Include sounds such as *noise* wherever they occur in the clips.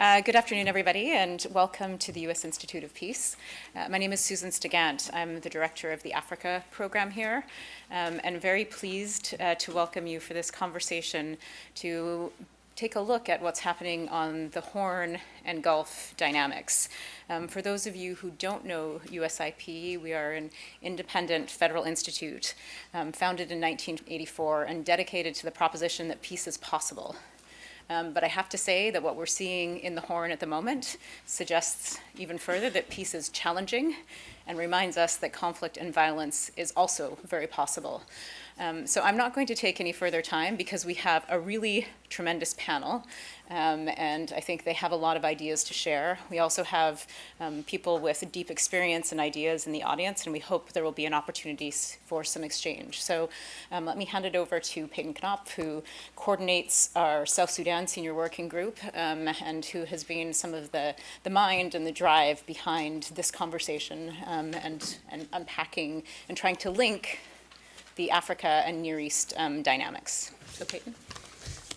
Uh, good afternoon, everybody, and welcome to the U.S. Institute of Peace. Uh, my name is Susan Stigant. I'm the director of the Africa program here, um, and very pleased uh, to welcome you for this conversation to take a look at what's happening on the Horn and Gulf dynamics. Um, for those of you who don't know USIP, we are an independent federal institute um, founded in 1984 and dedicated to the proposition that peace is possible. Um, but I have to say that what we're seeing in the Horn at the moment suggests even further that peace is challenging and reminds us that conflict and violence is also very possible. Um, so I'm not going to take any further time because we have a really tremendous panel um, and I think they have a lot of ideas to share. We also have um, people with deep experience and ideas in the audience and we hope there will be an opportunity for some exchange. So um, let me hand it over to Payton Knopf who coordinates our South Sudan Senior Working Group um, and who has been some of the, the mind and the drive behind this conversation um, and, and unpacking and trying to link the Africa and Near East um, dynamics. So Payton.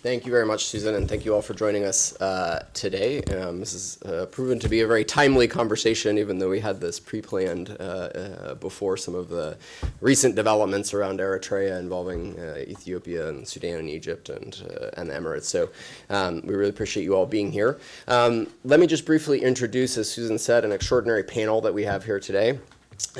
Thank you very much, Susan, and thank you all for joining us uh, today. Um, this has uh, proven to be a very timely conversation, even though we had this pre-planned uh, uh before some of the recent developments around Eritrea involving uh, Ethiopia and Sudan and Egypt and, uh, and the Emirates. So um, we really appreciate you all being here. Um, let me just briefly introduce, as Susan said, an extraordinary panel that we have here today.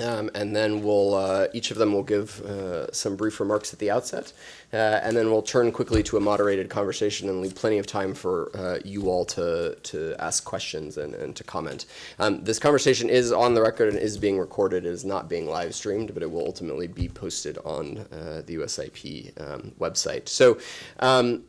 Um, and then we'll, uh, each of them will give uh, some brief remarks at the outset. Uh, and then we'll turn quickly to a moderated conversation and leave plenty of time for uh, you all to, to ask questions and, and to comment. Um, this conversation is on the record and is being recorded. It is not being live streamed, but it will ultimately be posted on uh, the USIP um, website. So um,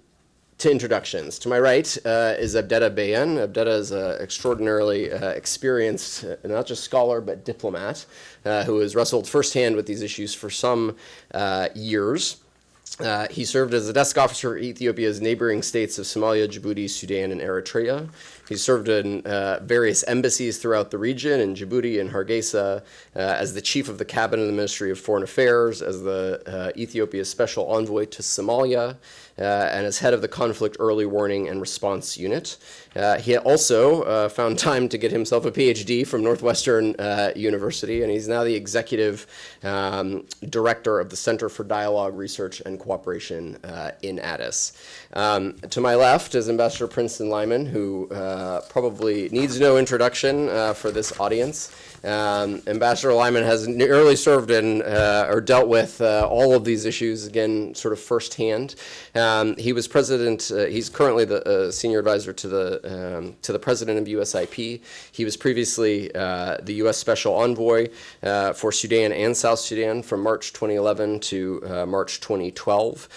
to introductions. To my right uh, is Abdetta Bayan. Abdetta is an extraordinarily uh, experienced, uh, not just scholar, but diplomat, uh, who has wrestled firsthand with these issues for some uh, years. Uh, he served as a desk officer for Ethiopia's neighboring states of Somalia, Djibouti, Sudan, and Eritrea. He served in various embassies throughout the region, in Djibouti and Hargeisa, as the chief of the cabinet of the Ministry of Foreign Affairs, as the Ethiopia's special envoy to Somalia, Uh, and as head of the Conflict Early Warning and Response Unit. Uh, he also uh, found time to get himself a PhD from Northwestern University, and he's now the executive um, director of the Center for Dialogue, Research, and Cooperation in Addis. Um, to my left is Ambassador Princeton Lyman, who probably needs no introduction for this audience. Um, Ambassador Lyman has nearly served in uh, or dealt with uh, all of these issues again, sort of firsthand. Um, he was president. Uh, he's currently the uh, senior advisor to the um, to the president of USIP. He was previously uh, the U.S. Special Envoy uh, for Sudan and South Sudan from March 2011 to March 2012,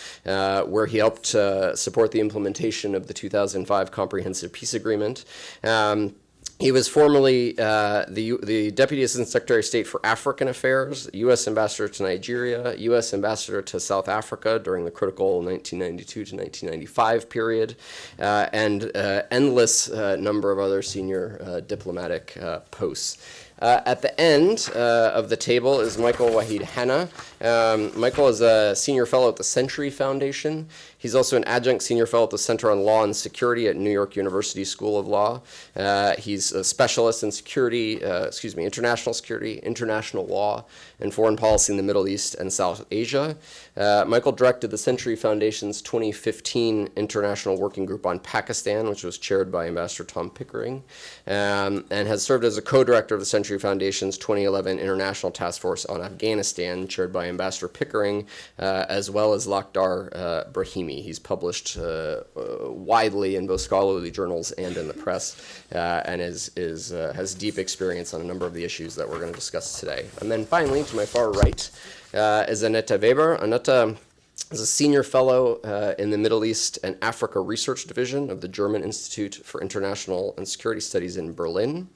where he helped support the implementation of the 2005 Comprehensive Peace Agreement. Um, he was formerly uh, the, the Deputy Assistant Secretary of State for African Affairs, U.S. Ambassador to Nigeria, U.S. Ambassador to South Africa during the critical 1992 to 1995 period, uh, and uh, endless uh, number of other senior uh, diplomatic uh, posts. Uh, at the end uh, of the table is Michael Wahid Hanna. Um, Michael is a senior fellow at the Century Foundation. He's also an adjunct senior fellow at the Center on Law and Security at New York University School of Law. Uh, he's a specialist in security, uh, excuse me, international security, international law, and foreign policy in the Middle East and South Asia. Uh, Michael directed the Century Foundation's 2015 International Working Group on Pakistan, which was chaired by Ambassador Tom Pickering, um, and has served as a co-director of the Century Foundation's 2011 International Task Force on Afghanistan, chaired by Ambassador Pickering, uh, as well as Lakhdar uh, He's published uh, uh, widely in both scholarly journals and in the press, uh, and is, is, has deep experience on a number of the issues that we're going to discuss today. And then finally, to my far right, is Annette Weber. Annette is a senior fellow uh, in the Middle East and Africa Research Division of the German Institute for International and Security Studies in Berlin.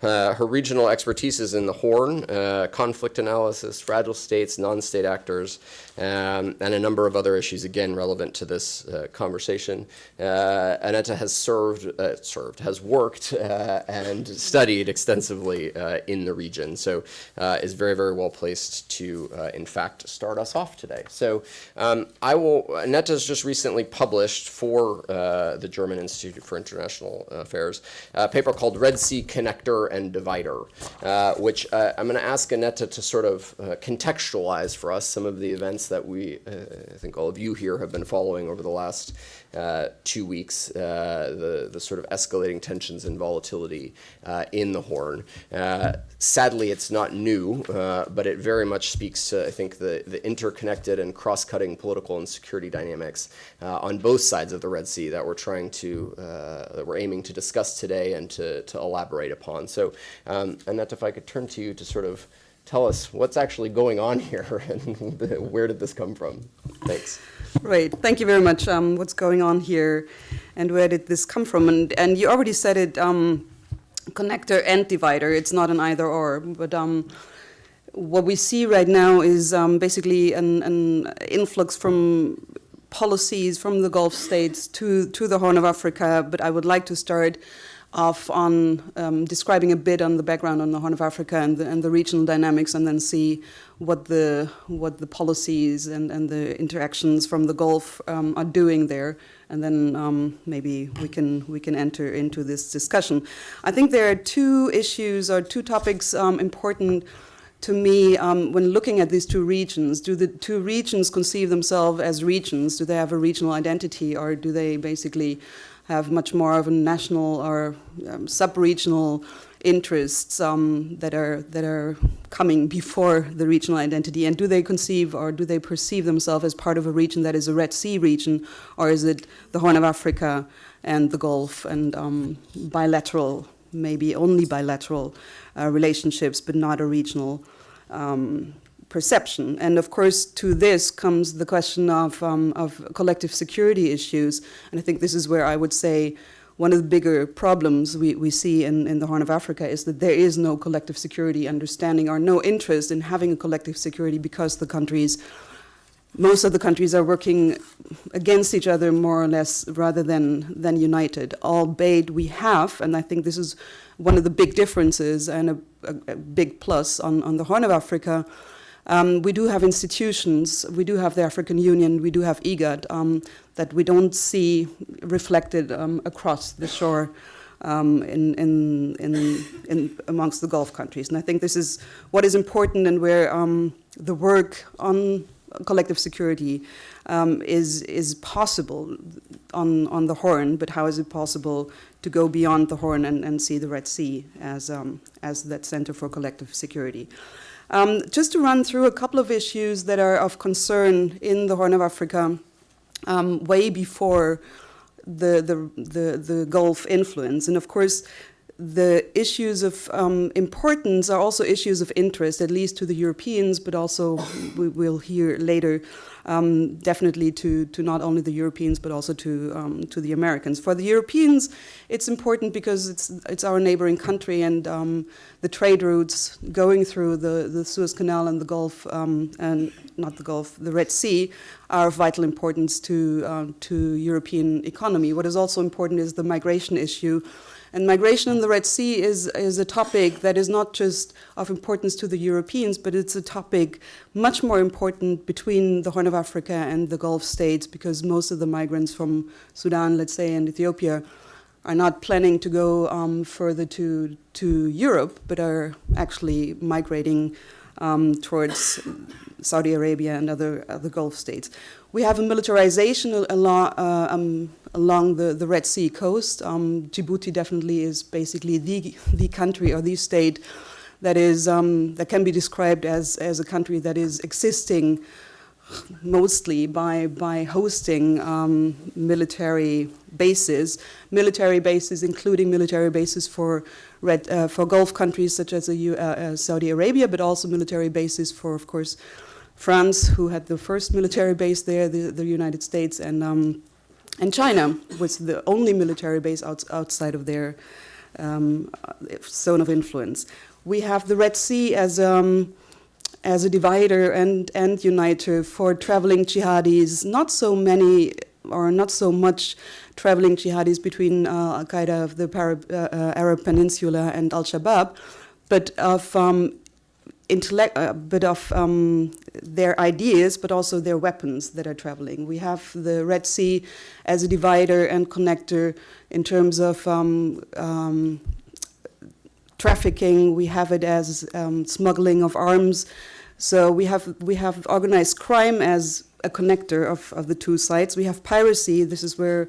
Uh, her regional expertise is in the Horn, uh, conflict analysis, fragile states, non-state actors, um, and a number of other issues, again, relevant to this uh, conversation. Uh, Aneta has served, uh, served, has worked uh, and studied extensively uh, in the region, so uh, is very, very well placed to, in fact, start us off today. So um, I will, Aneta has just recently published for the German Institute for International Affairs a paper called Red Sea Connector and Divider, which I'm going to ask Aneta to sort of contextualize for us some of the events that we, uh, I think all of you here have been following over the last uh, two weeks, uh, the, the sort of escalating tensions and volatility uh, in the Horn. Uh, sadly, it's not new, but it very much speaks to, I think, the, the interconnected and cross-cutting political and security dynamics on both sides of the Red Sea that we're trying to, that we're aiming to discuss today and to, to elaborate upon. So, um, Annette, if I could turn to you to sort of tell us what's actually going on *laughs* here and *laughs* where did this come from? Thanks. Right. Thank you very much. Um, what's going on here, and where did this come from? And and you already said it. Um, connector and divider. It's not an either or. But um, what we see right now is um, basically an, an influx from policies from the Gulf states to to the Horn of Africa. But I would like to start off on um, describing a bit on the background on the Horn of Africa and the, and the regional dynamics, and then see what the what the policies and, and the interactions from the Gulf um, are doing there, and then um, maybe we can we can enter into this discussion. I think there are two issues or two topics um, important to me um, when looking at these two regions. Do the two regions conceive themselves as regions? Do they have a regional identity, or do they basically have much more of a national or um, sub-regional interests um, that are that are coming before the regional identity, and do they conceive or do they perceive themselves as part of a region that is a Red Sea region, or is it the Horn of Africa and the Gulf and um, bilateral, maybe only bilateral uh, relationships, but not a regional um, perception. And of course, to this comes the question of, um, of collective security issues. And I think this is where I would say one of the bigger problems we, we see in, in the Horn of Africa is that there is no collective security understanding or no interest in having a collective security because the countries, most of the countries are working against each other more or less rather than, than united. Albeit we have, and I think this is one of the big differences and a, a, a big plus on, on the Horn of Africa, um, we do have institutions, we do have the African Union, we do have IGAD um, that we don't see reflected um, across the shore um, in, in, in, in, amongst the Gulf countries. And I think this is what is important and where um, the work on collective security um, is, is possible on, on the Horn, but how is it possible to go beyond the Horn and, and see the Red Sea as, as that center for collective security? Um, just to run through a couple of issues that are of concern in the Horn of Africa um, way before the, the, the, the, Gulf influence. And of course, the issues of um, importance are also issues of interest, at least to the Europeans, but also we will hear later um, definitely to, to not only the Europeans but also to, um, to the Americans. For the Europeans, it's important because it's, it's our neighboring country and um, the trade routes going through the, the Suez Canal and the Gulf, um, and not the Gulf, the Red Sea, are of vital importance to, uh, to European economy. What is also important is the migration issue and migration in the Red Sea is, is a topic that is not just of importance to the Europeans, but it's a topic much more important between the Horn of Africa and the Gulf states because most of the migrants from Sudan, let's say, and Ethiopia are not planning to go um, further to, to Europe, but are actually migrating um, towards Saudi Arabia and other, other Gulf states. We have a militarization along, uh, um, along the, the Red Sea coast. Um, Djibouti definitely is basically the, the country or the state that is um, that can be described as, as a country that is existing mostly by, by hosting um, military bases, military bases including military bases for, red, uh, for Gulf countries such as uh, uh, Saudi Arabia, but also military bases for, of course, France, who had the first military base there, the, the United States, and, um, and China was the only military base out, outside of their um, zone of influence. We have the Red Sea as um, as a divider and, and uniter for traveling jihadis, not so many or not so much traveling jihadis between uh, Al Qaeda of the Arab, uh, uh, Arab Peninsula and Al Shabaab, but of um, intellect, uh, but of um, their ideas, but also their weapons that are traveling. We have the Red Sea as a divider and connector in terms of um, um, trafficking. We have it as um, smuggling of arms. So we have we have organized crime as a connector of, of the two sides. We have piracy. This is where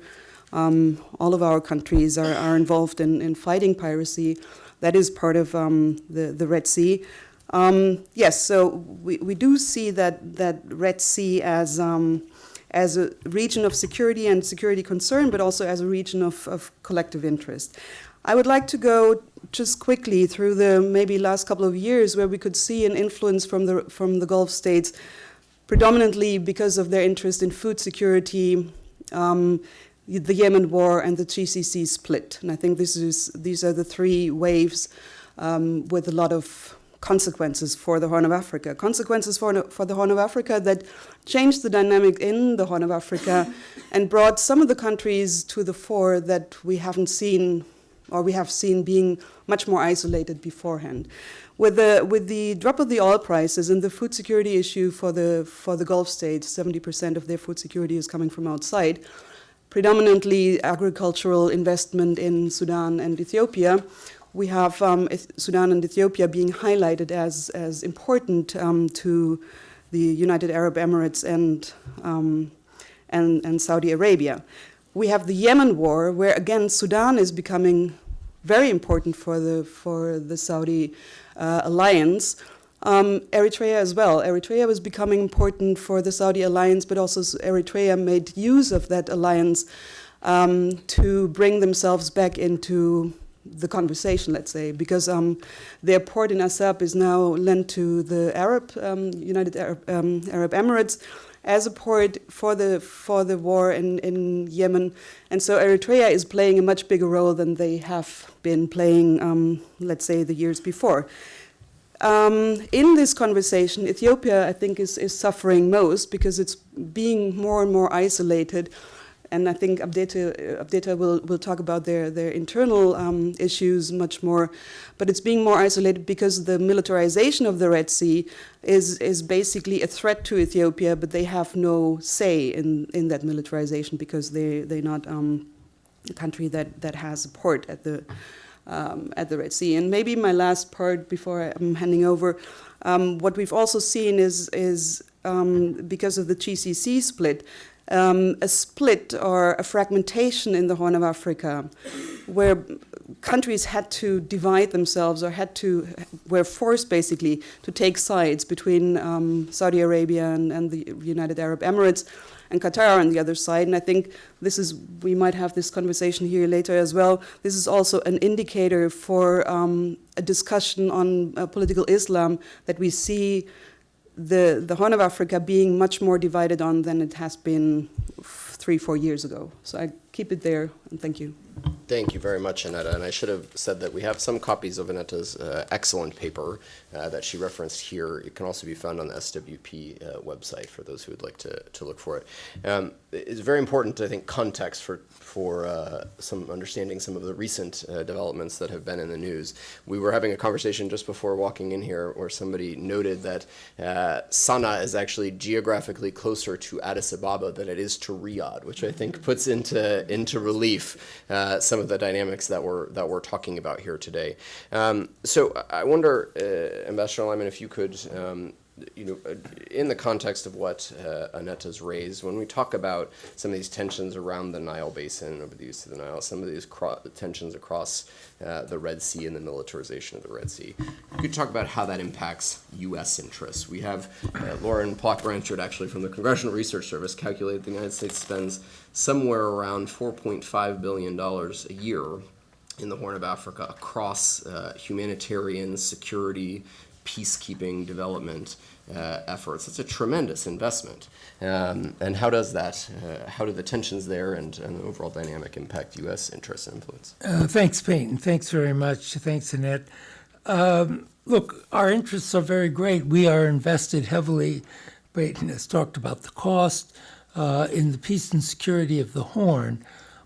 um, all of our countries are, are involved in, in fighting piracy. That is part of um, the, the Red Sea. Um, yes, so we, we do see that, that Red Sea as, um, as a region of security and security concern, but also as a region of, of collective interest. I would like to go just quickly through the maybe last couple of years where we could see an influence from the, from the Gulf states, predominantly because of their interest in food security, um, the Yemen war, and the GCC split. And I think this is, these are the three waves um, with a lot of consequences for the Horn of Africa. Consequences for, for the Horn of Africa that changed the dynamic in the Horn of Africa *laughs* and brought some of the countries to the fore that we haven't seen or we have seen being much more isolated beforehand. With the, with the drop of the oil prices and the food security issue for the, for the Gulf states, 70% of their food security is coming from outside, predominantly agricultural investment in Sudan and Ethiopia, we have um, Sudan and Ethiopia being highlighted as, as important um, to the United Arab Emirates and, um, and, and Saudi Arabia. We have the Yemen war, where again Sudan is becoming very important for the, for the Saudi uh, alliance. Um, Eritrea as well. Eritrea was becoming important for the Saudi alliance, but also Eritrea made use of that alliance um, to bring themselves back into the conversation, let's say, because um, their port in Assab is now lent to the Arab um, United Arab, um, Arab, Emirates as a port for the for the war in, in Yemen, and so Eritrea is playing a much bigger role than they have been playing, um, let's say, the years before. Um, in this conversation, Ethiopia, I think, is, is suffering most because it's being more and more isolated and I think Abdeta, Abdeta will, will talk about their, their internal um, issues much more, but it's being more isolated because the militarization of the Red Sea is, is basically a threat to Ethiopia, but they have no say in, in that militarization because they, they're not um, a country that, that has a port at the, um, at the Red Sea. And maybe my last part before I'm handing over, um, what we've also seen is, is um, because of the GCC split, um, a split or a fragmentation in the Horn of Africa, where countries had to divide themselves or had to were forced basically to take sides between um, Saudi Arabia and, and, the United Arab Emirates and Qatar on the other side. And I think this is we might have this conversation here later as well. This is also an indicator for um, a discussion on uh, political Islam that we see the, the Horn of Africa being much more divided on than it has been three, four years ago. So I keep it there, and thank you. Thank you very much, Annetta. And I should have said that we have some copies of Annetta's uh, excellent paper uh, that she referenced here. It can also be found on the SWP uh, website for those who would like to, to look for it. Um, it's very important, I think, context for for uh, some understanding some of the recent uh, developments that have been in the news. We were having a conversation just before walking in here where somebody noted that uh, Sana'a is actually geographically closer to Addis Ababa than it is to Riyadh, which I think puts into into relief uh, some of the dynamics that we're that we're talking about here today. Um, so I wonder, uh, Ambassador Lyman, if you could um, you know, in the context of what uh, Annetta's raised, when we talk about some of these tensions around the Nile Basin, over the use of the Nile, some of these tensions across uh, the Red Sea and the militarization of the Red Sea, you could talk about how that impacts U.S. interests. We have uh, Lauren Ploch Blanchard, actually from the Congressional Research Service, calculated the United States spends somewhere around $4.5 billion a year in the Horn of Africa across uh, humanitarian, security, peacekeeping development uh, efforts. It's a tremendous investment. Um, and how does that, uh, how do the tensions there and, and the overall dynamic impact U.S. interests and influence? Uh, thanks, Payton. Thanks very much. Thanks, Annette. Um, look, our interests are very great. We are invested heavily. Payton has talked about the cost uh, in the peace and security of the Horn.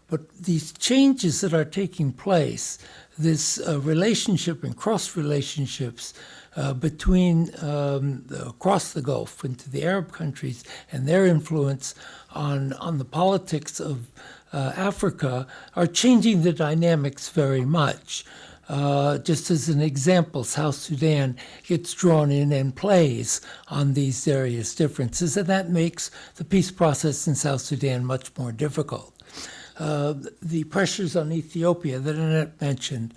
But these changes that are taking place, this uh, relationship and cross relationships uh, between um, across the Gulf into the Arab countries and their influence on on the politics of uh, Africa are changing the dynamics very much. Uh, just as an example, South Sudan gets drawn in and plays on these various differences, and that makes the peace process in South Sudan much more difficult. Uh, the pressures on Ethiopia that Annette mentioned.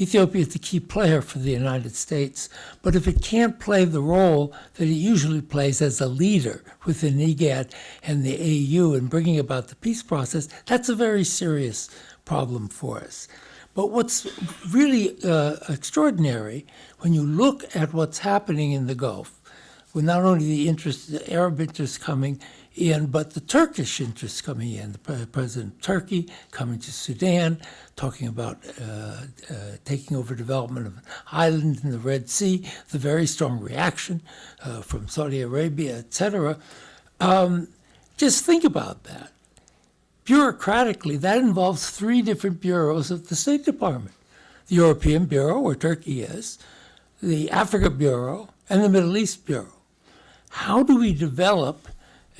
Ethiopia is the key player for the United States, but if it can't play the role that it usually plays as a leader within IGAD and the AU in bringing about the peace process, that's a very serious problem for us. But what's really uh, extraordinary when you look at what's happening in the Gulf, with not only the interest, the Arab interest coming in, but the Turkish interest coming in. The pre- President of Turkey coming to Sudan, talking about uh, uh, taking over development of an island in the Red Sea, the very strong reaction uh, from Saudi Arabia, etc. Um, just think about that. Bureaucratically, that involves three different bureaus of the State Department the European Bureau, where Turkey is, the Africa Bureau, and the Middle East Bureau. How do we develop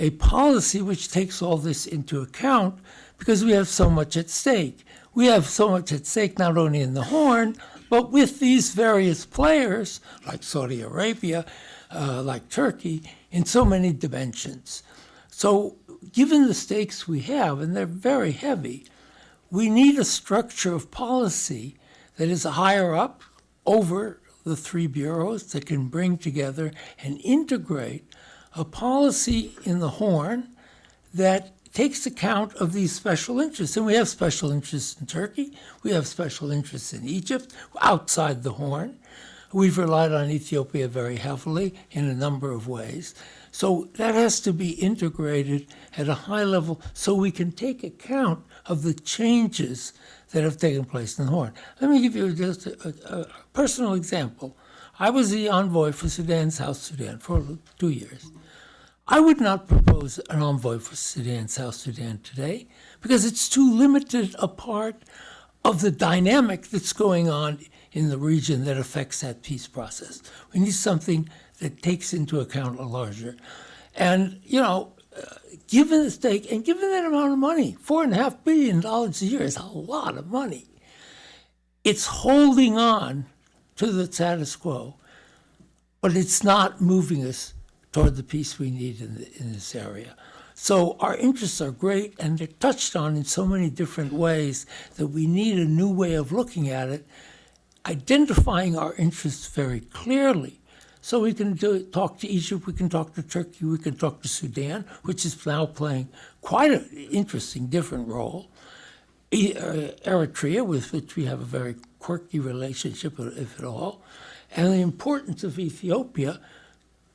a policy which takes all this into account because we have so much at stake? We have so much at stake not only in the Horn, but with these various players like Saudi Arabia, uh, like Turkey, in so many dimensions. So, given the stakes we have, and they're very heavy, we need a structure of policy that is higher up over the three bureaus that can bring together and integrate a policy in the Horn that takes account of these special interests. And we have special interests in Turkey, we have special interests in Egypt, outside the Horn. We've relied on Ethiopia very heavily in a number of ways. So that has to be integrated at a high level so we can take account of the changes that have taken place in the Horn. Let me give you just a, a, personal example. I was the envoy for Sudan, South Sudan, for two years. I would not propose an envoy for Sudan, South Sudan today, because it's too limited a part of the dynamic that's going on in the region that affects that peace process. We need something that takes into account a larger. And, you know, uh, given the stake and given that amount of money, four and a half billion dollars a year is a lot of money. It's holding on to the status quo, but it's not moving us toward the peace we need in, the, in this area. So our interests are great, and they're touched on in so many different ways that we need a new way of looking at it, identifying our interests very clearly. So we can do, talk to Egypt, we can talk to Turkey, we can talk to Sudan, which is now playing quite an interesting, different role. Uh, Eritrea, with which we have a very quirky relationship, if at all, and the importance of Ethiopia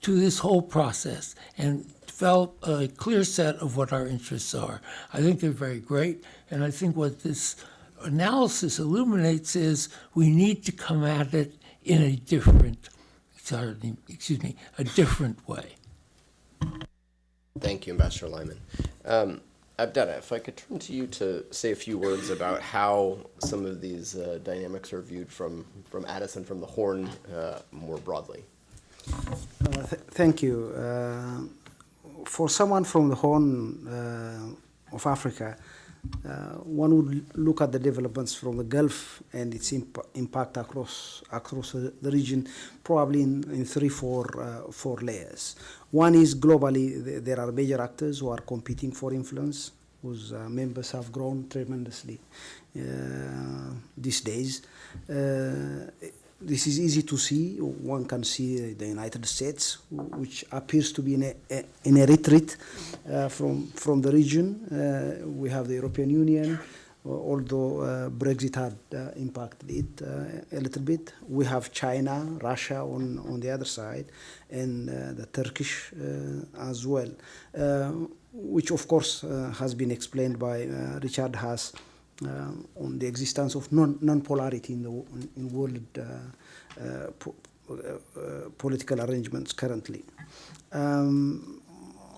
to this whole process and develop a clear set of what our interests are. I think they're very great, and I think what this analysis illuminates is we need to come at it in a different, excuse me, a different way. Thank you, Ambassador Lyman. Um, Abdetta, if I could turn to you to say a few words about how some of these uh, dynamics are viewed from, from Addis and from the Horn uh, more broadly. Uh, th- thank you. Uh, for someone from the Horn uh, of Africa, one would look at the developments from the Gulf and its imp- impact across across the, region, probably in, in three, four, uh, four layers. One is globally, th- there are major actors who are competing for influence, whose uh, members have grown tremendously uh, these days. Uh, this is easy to see. One can see the United States, which appears to be in a, in a retreat uh, from, from the region. Uh, we have the European Union, although uh, Brexit had uh, impacted it uh, a little bit. We have China, Russia on, on the other side, and uh, the Turkish uh, as well, uh, which of course uh, has been explained by uh, Richard Haass uh, on the existence of non, non-polarity in the in world uh, uh, po- uh, political arrangements currently. Um,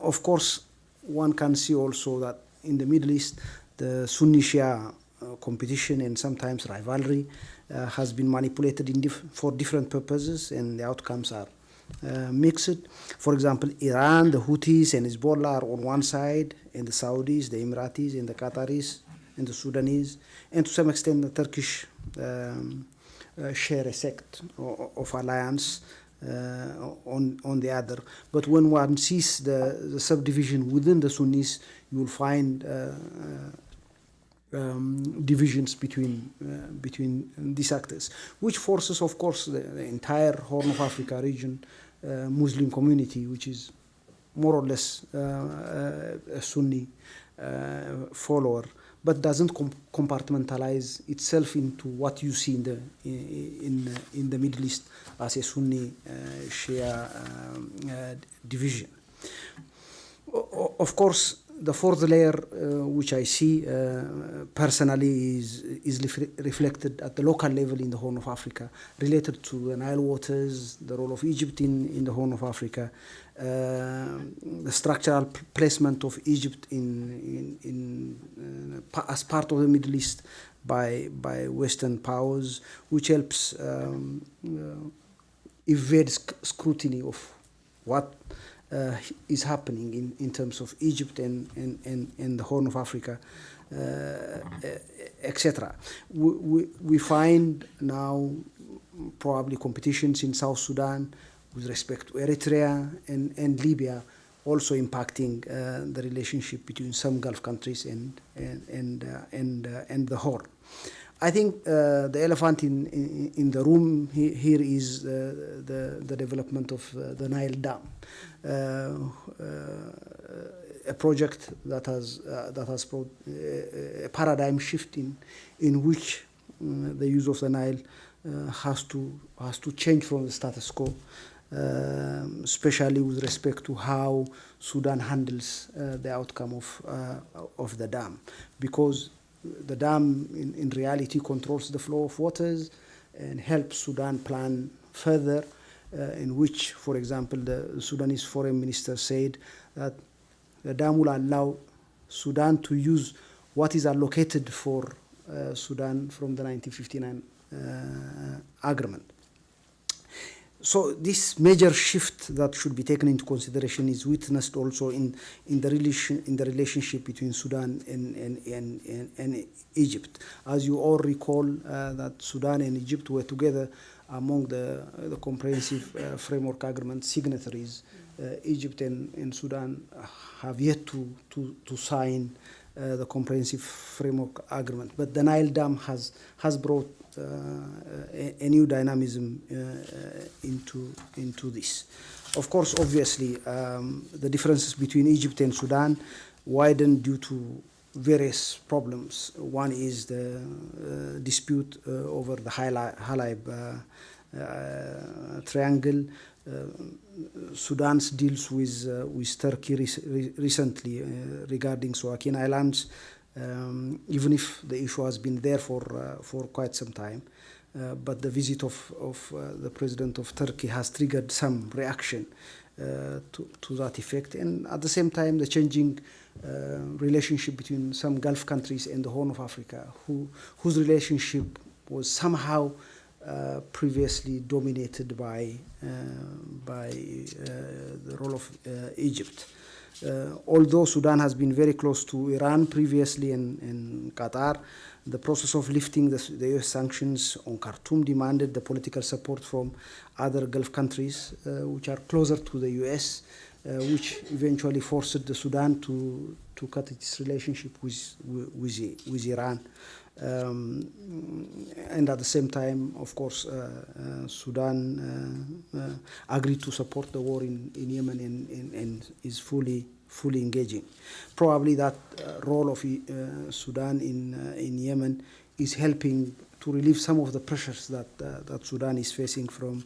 of course, one can see also that in the Middle East, the Sunni Shia uh, competition and sometimes rivalry uh, has been manipulated dif- for different purposes, and the outcomes are uh, mixed. For example, Iran, the Houthis, and Hezbollah are on one side, and the Saudis, the Emiratis, and the Qataris, and the Sudanese, and to some extent the Turkish um, uh, share a sect o- of alliance uh, on on the other. But when one sees the, the subdivision within the Sunnis, you will find uh, uh, um, divisions between uh, between these actors, which forces, of course, the, the entire Horn of Africa region, uh, Muslim community, which is more or less a Sunni follower, but doesn't com- compartmentalize itself into what you see in the in in, the Middle East as a Sunni uh, Shia um, uh, division. O- Of course, the fourth layer, uh, which I see uh, personally, is is reflected at the local level in the Horn of Africa, related to the Nile waters, the role of Egypt in, in the Horn of Africa, uh, the structural placement of Egypt in in, in uh, as part of the Middle East by by Western powers, which helps um, uh, evade sc- scrutiny of what is happening in, in terms of Egypt and, and, and, and the Horn of Africa, uh, etc. We, we, we find now probably competitions in South Sudan with respect to Eritrea and, and Libya also impacting uh, the relationship between some Gulf countries and, and, and, uh, and, uh, and the Horn. I think uh, the elephant in, in, in the room he, here is uh, the, the development of uh, the Nile Dam, a project that has, that has brought a paradigm shift in, in which uh, the use of the Nile has, to, has to change from the status quo, um, especially with respect to how Sudan handles uh, the outcome of, uh, of the dam. Because the dam in, in reality controls the flow of waters and helps Sudan plan further, uh, in which, for example, the Sudanese foreign minister said that the dam will allow Sudan to use what is allocated for uh, Sudan from the 1959 uh, agreement. So this major shift that should be taken into consideration is witnessed also in, in, the, relation, in the relationship between Sudan and, and, and, and, Egypt. As you all recall uh, that Sudan and Egypt were together among the, the comprehensive uh, framework agreement signatories. Uh, Egypt and, and Sudan have yet to, to, to sign uh, the comprehensive framework agreement. But the Nile Dam has, has brought a, a new dynamism uh, uh, into, into this. Of course, obviously, um, the differences between Egypt and Sudan widened due to various problems. One is the uh, dispute uh, over the Halaib, uh, uh, triangle. Uh, Sudan's deals with, uh, with Turkey rec- recently uh, regarding Suakin Islands, um, even if the issue has been there for, uh, for quite some time. Uh, but the visit of, of uh, the president of Turkey has triggered some reaction to, to that effect. And at the same time, the changing uh, relationship between some Gulf countries and the Horn of Africa, who, whose relationship was somehow uh, previously dominated by, uh, by the role of Egypt. Uh, although Sudan has been very close to Iran previously and, and Qatar, the process of lifting the, the US sanctions on Khartoum demanded the political support from other Gulf countries, uh, which are closer to the US, uh, which eventually forced the Sudan to, to cut its relationship with, with, with Iran. Um, and at the same time, of course, uh, uh, Sudan uh, uh, agreed to support the war in, in Yemen and, and, and is fully fully engaging. Probably that uh, role of uh, Sudan in, in Yemen is helping to relieve some of the pressures that, that Sudan is facing from,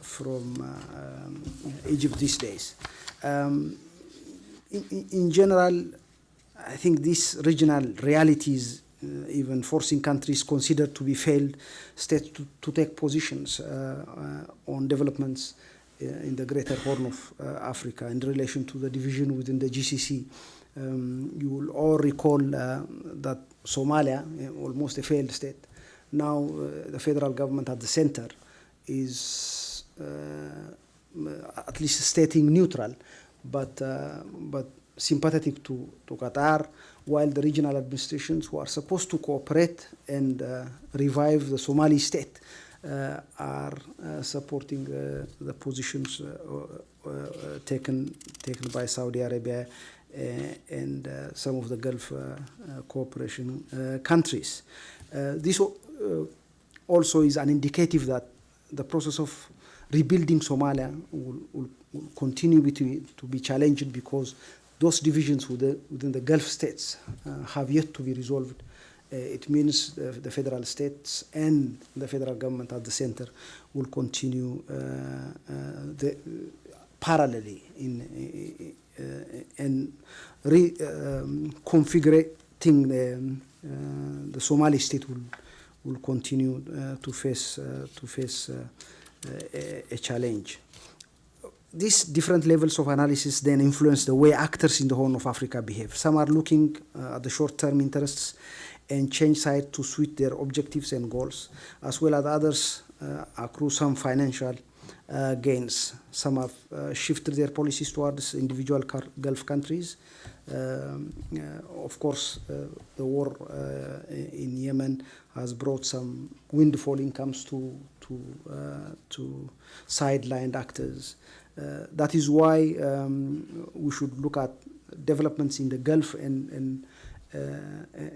from um, Egypt these days. Um, in, in- general, I think these regional realities, even forcing countries considered to be failed states to, to take positions uh, uh, on developments uh, in the greater Horn of uh, Africa in relation to the division within the GCC. Um, you will all recall uh, that Somalia, uh, almost a failed state, now uh, the federal government at the center is uh, at least stating neutral, but uh, but sympathetic to, to Qatar, while the regional administrations who are supposed to cooperate and uh, revive the Somali state uh, are uh, supporting uh, the positions uh, uh, taken taken by Saudi Arabia and some of the Gulf cooperation countries. This also is an indicative that the process of rebuilding Somalia will, will, continue to be challenged because those divisions within, within the Gulf states uh, have yet to be resolved. Uh, it means the, the federal states and the federal government at the center will continue uh, uh, the, parallelly in, uh, and re, um, the, um, uh, the Somali state will, will continue uh, to face, uh, to face uh, a challenge. These different levels of analysis then influence the way actors in the Horn of Africa behave. Some are looking uh, at the short-term interests and change side to suit their objectives and goals, as well as others uh, accrue some financial uh, gains. Some have uh, shifted their policies towards individual Gulf countries. Um, uh, of course, uh, the war in Yemen has brought some windfall incomes to to to sidelined actors. Uh, that is why um, we should look at developments in the Gulf and and uh,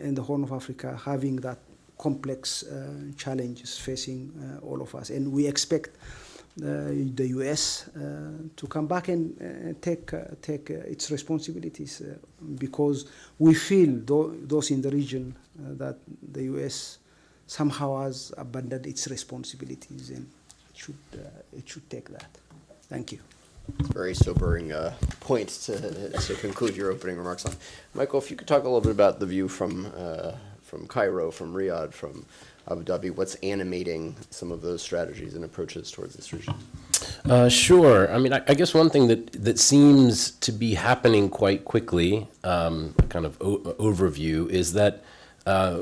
and the Horn of Africa having that complex uh, challenges facing all of us, and we expect the U.S. To come back and take take its responsibilities because we feel tho- those in the region that the U.S. somehow has abandoned its responsibilities and it should uh, it should take that. Thank you. It's very sobering uh, point to, to conclude your opening remarks on. Michael, if you could talk a little bit about the view from uh, from Cairo, from Riyadh, from Abu Dhabi, what's animating some of those strategies and approaches towards this region? Uh, sure. I mean, I, I guess one thing that, that seems to be happening quite quickly, um, kind of o- overview, is that uh,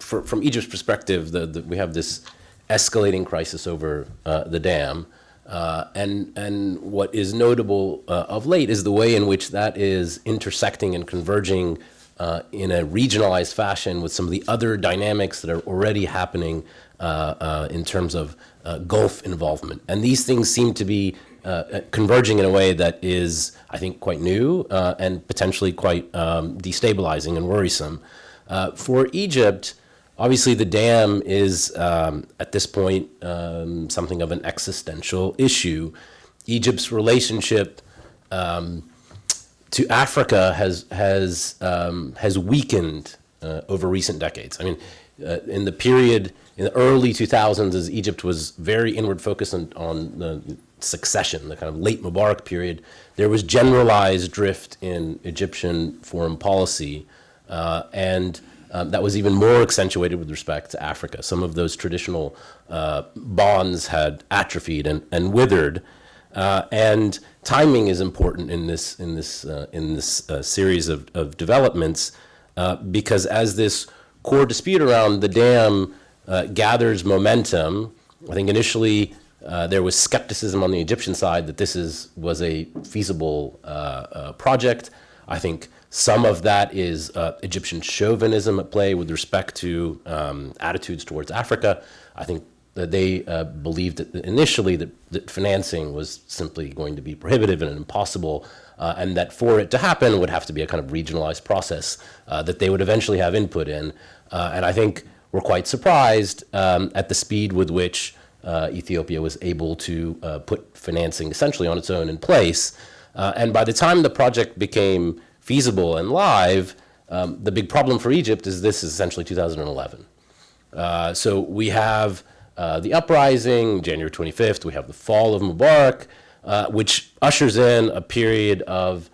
for, from Egypt's perspective, the, the, we have this escalating crisis over uh, the dam. Uh, and, and what is notable uh, of late is the way in which that is intersecting and converging uh, in a regionalized fashion with some of the other dynamics that are already happening uh, uh, in terms of uh, Gulf involvement. And these things seem to be converging in a way that is, I think, quite new and potentially quite um, destabilizing and worrisome. For Egypt, obviously the dam is, um, at this point, um, something of an existential issue. Egypt's relationship um, to Africa has has um, has weakened uh, over recent decades. I mean, uh, in the period in the early 2000s, as Egypt was very inward focused on, on the succession, the kind of late Mubarak period, there was generalized drift in Egyptian foreign policy, uh, and um, that was even more accentuated with respect to Africa. Some of those traditional uh, bonds had atrophied and, and withered. Uh, and timing is important in this in this uh, in this uh, series of, of developments uh, because as this core dispute around the dam uh, gathers momentum, I think initially there was skepticism on the Egyptian side that this is was a feasible project. I think some of that is uh, Egyptian chauvinism at play with respect to um, attitudes towards Africa. I think that they uh, believed that initially that, that financing was simply going to be prohibitive and impossible, uh, and that for it to happen would have to be a kind of regionalized process uh, that they would eventually have input in. Uh, and I think we're quite surprised um, at the speed with which uh, Ethiopia was able to put financing essentially on its own in place. And by the time the project became feasible and live, um, the big problem for Egypt is this is essentially 2011. Uh, so we have uh, the uprising, January 25th, we have the fall of Mubarak, uh, which ushers in a period of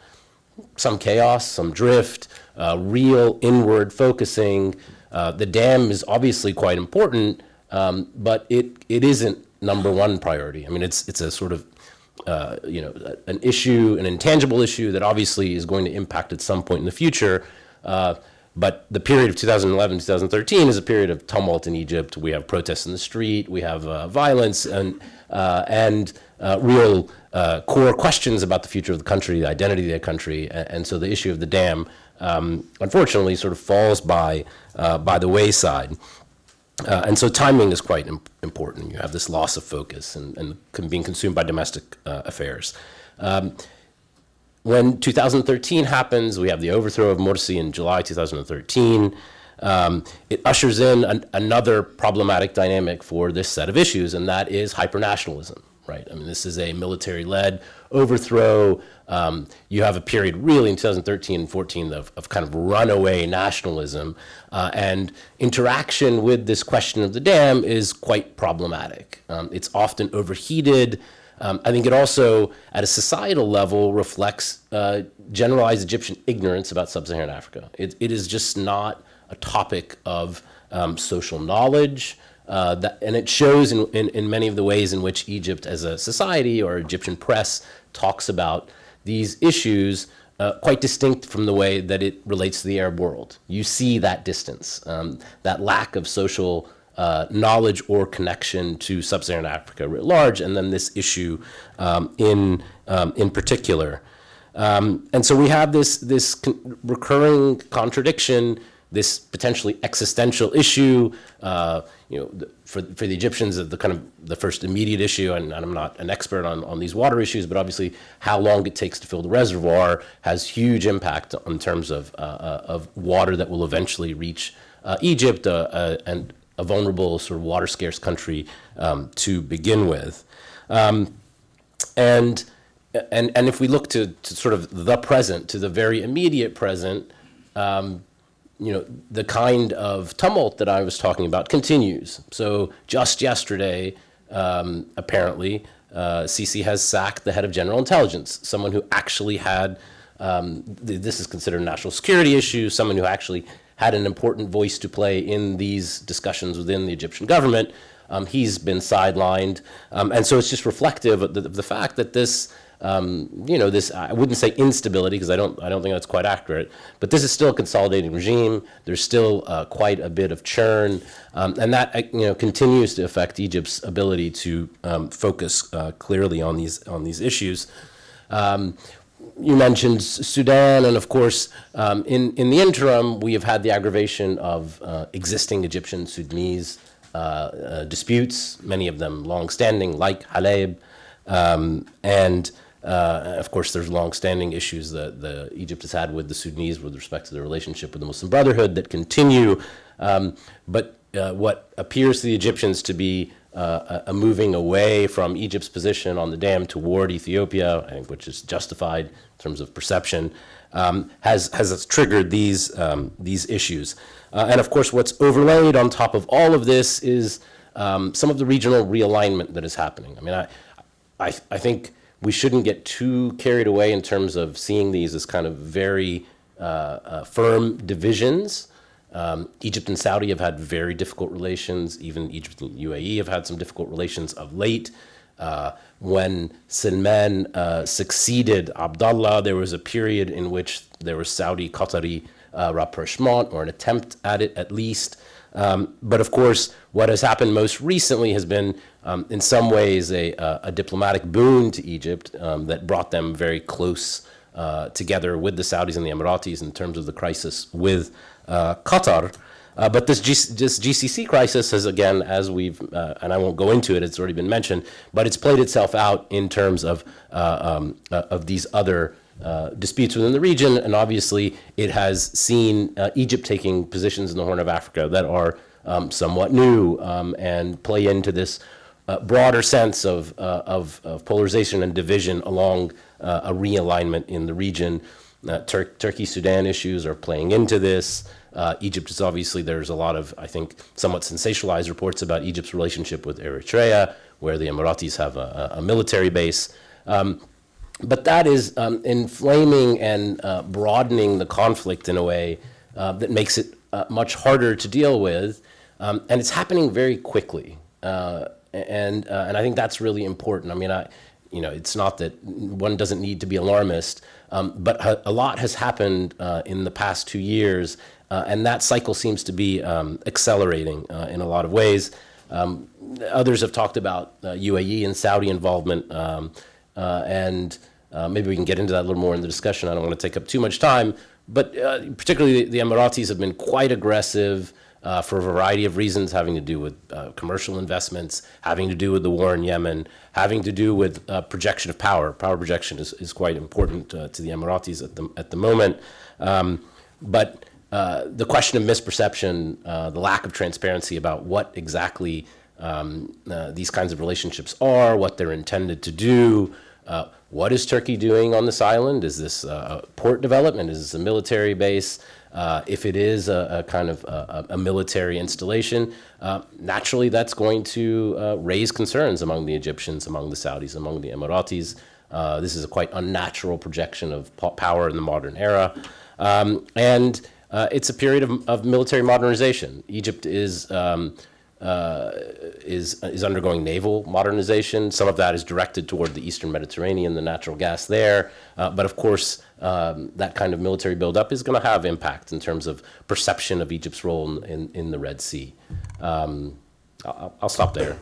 some chaos, some drift, uh, real inward focusing. Uh, the dam is obviously quite important, um, but it, it isn't number one priority. I mean, it's, it's a sort of, uh, you know, an issue, an intangible issue that obviously is going to impact at some point in the future. Uh, but the period of 2011, 2013 is a period of tumult in Egypt. We have protests in the street, we have uh, violence, and, uh, and uh, real core questions about the future of the country, the identity of the country. And, and so the issue of the dam, um, unfortunately, sort of falls by, by the wayside. Uh, and so timing is quite im- important. You have this loss of focus and, and being consumed by domestic uh, affairs. Um, when 2013 happens, we have the overthrow of Morsi in July 2013. Um, it ushers in an, another problematic dynamic for this set of issues, and that is hypernationalism, right? I mean, this is a military-led overthrow. Um, you have a period really in 2013 and 14 of, of kind of runaway nationalism, uh, and interaction with this question of the dam is quite problematic. Um, it's often overheated. Um, I think it also, at a societal level, reflects uh, generalized Egyptian ignorance about sub-Saharan Africa. It, it is just not a topic of um, social knowledge, uh, that, and it shows in, in, in many of the ways in which Egypt as a society or Egyptian press talks about these issues uh, quite distinct from the way that it relates to the Arab world. You see that distance, um, that lack of social uh, knowledge or connection to sub-Saharan Africa writ large, and then this issue um, in um, in particular. Um, and so we have this this con- recurring contradiction, this potentially existential issue. Uh, you know, for for the Egyptians, the kind of the first immediate issue, and, and I'm not an expert on on these water issues, but obviously how long it takes to fill the reservoir has huge impact in terms of uh, uh, of water that will eventually reach uh, Egypt, uh, uh, and a vulnerable, sort of water scarce country um, to begin with. Um, and, and, and if we look to, to sort of the present, to the very immediate present, um, you know, the kind of tumult that I was talking about continues. So just yesterday, um, apparently, uh, Sisi has sacked the head of general intelligence, someone who actually had, um, th- this is considered a national security issue, someone who actually had an important voice to play in these discussions within the Egyptian government. Um, he's been sidelined. Um, and so it's just reflective of the, of the fact that this, um, you know, this, I wouldn't say instability, because I don't, I don't think that's quite accurate, but this is still a consolidating regime. There's still uh, quite a bit of churn. Um, and that, uh, you know, continues to affect Egypt's ability to um, focus uh, clearly on these, on these issues. Um, you mentioned Sudan, and of course, um, in, in the interim, we have had the aggravation of uh, existing Egyptian Sudanese uh, uh, disputes, many of them long-standing, like Halaib, um, and uh, of course, there's long-standing issues that the Egypt has had with the Sudanese with respect to their relationship with the Muslim Brotherhood that continue. Um, but uh, what appears to the Egyptians to be uh, a, moving away from Egypt's position on the dam toward Ethiopia, I think, which is justified in terms of perception, um, has has triggered these um, these issues. Uh, and of course, what's overlaid on top of all of this is um, some of the regional realignment that is happening. I mean, I, I, I think we shouldn't get too carried away in terms of seeing these as kind of very uh, uh, firm divisions. Um, Egypt and Saudi have had very difficult relations. Even Egypt and UAE have had some difficult relations of late. Uh, when Salman uh, succeeded Abdullah, there was a period in which there was Saudi Qatari uh, rapprochement, or an attempt at it at least. Um, but of course, what has happened most recently has been, um, in some ways, a, a, diplomatic boon to Egypt um, that brought them very close uh, together with the Saudis and the Emiratis in terms of the crisis with uh, Qatar. Uh, but this, G- this GCC crisis has, again, as we've, uh, and I won't go into it, it's already been mentioned, but it's played itself out in terms of, uh, um, uh, of these other uh, disputes within the region. And obviously, it has seen uh, Egypt taking positions in the Horn of Africa that are um, somewhat new um, and play into this uh, broader sense of, uh, of, of polarization and division along uh, a realignment in the region. Tur- Turkey Sudan issues are playing into this. Egypt is obviously, there's a lot of, I think, somewhat sensationalized reports about Egypt's relationship with Eritrea, where the Emiratis have a, a a military base. Um, but that is um, inflaming and uh, broadening the conflict in a way uh, that makes it uh, much harder to deal with, um, and it's happening very quickly. Uh, and uh, and I think that's really important. I mean, I, you know, it's not that one doesn't need to be alarmist, um, but a, lot has happened uh, in the past two years, and that cycle seems to be um, accelerating in a lot of ways. Um, others have talked about UAE and Saudi involvement, um, uh, and uh, maybe we can get into that a little more in the discussion. I don't want to take up too much time, but uh, particularly the, Emiratis have been quite aggressive uh, for a variety of reasons, having to do with uh, commercial investments, having to do with the war in Yemen, having to do with uh, projection of power. Power projection is, is quite important uh, to the Emiratis at the, at the moment. Um, but the question of misperception, the lack of transparency about what exactly um, these kinds of relationships are, what they're intended to do, uh, what is Turkey doing on this island? Is this uh, a port development? Is this a military base? Uh, if it is a, a kind of a, a military installation, uh, naturally that's going to uh, raise concerns among the Egyptians, among the Saudis, among the Emiratis. This is a quite unnatural projection of po- power in the modern era. Um, and it's a period of, of military modernization. Egypt is. Um, uh, is is undergoing naval modernization. Some of that is directed toward the Eastern Mediterranean, the natural gas there. Uh, but of course, um, that kind of military buildup is going to have impact in terms of perception of Egypt's role in, in, in the Red Sea. Um, I'll, I'll stop there.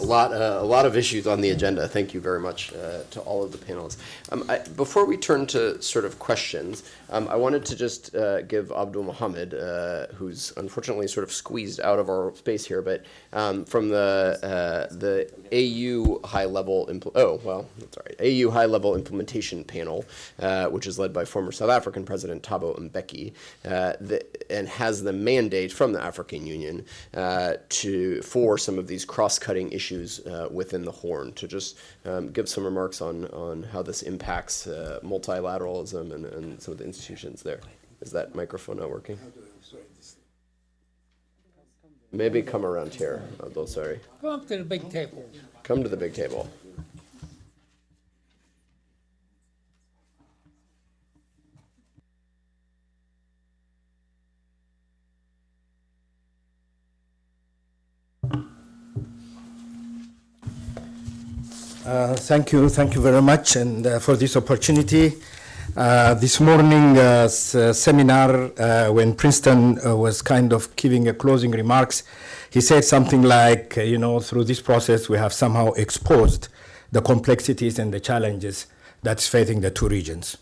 A lot, uh, a lot of issues on the agenda. Thank you very much uh, to all of the panelists. Um, I, before we turn to sort of questions, um, I wanted to just uh, give Abdul Mohammed, uh, who's unfortunately sort of squeezed out of our space here, but um, from the uh, the AU high level oh well, that's all right. AU high level implementation panel, uh, which is led by former South African President Thabo Mbeki, uh, the, and has the mandate from the African Union uh, to for some of these cross-cutting issues uh, within the Horn. To just um, give some remarks on on how this impacts multilateralism and, and some of the institutions there. Is that microphone not working? Maybe come around here, Abdul. Sorry. Come up to the big table. Come to the big table. Uh, Thank you, thank you very much, and uh, for this opportunity. Uh, This morning uh, uh, seminar, uh, when Princeton uh, was kind of giving a closing remarks, he said something like, you know, through this process, we have somehow exposed the complexities and the challenges that's facing the two regions.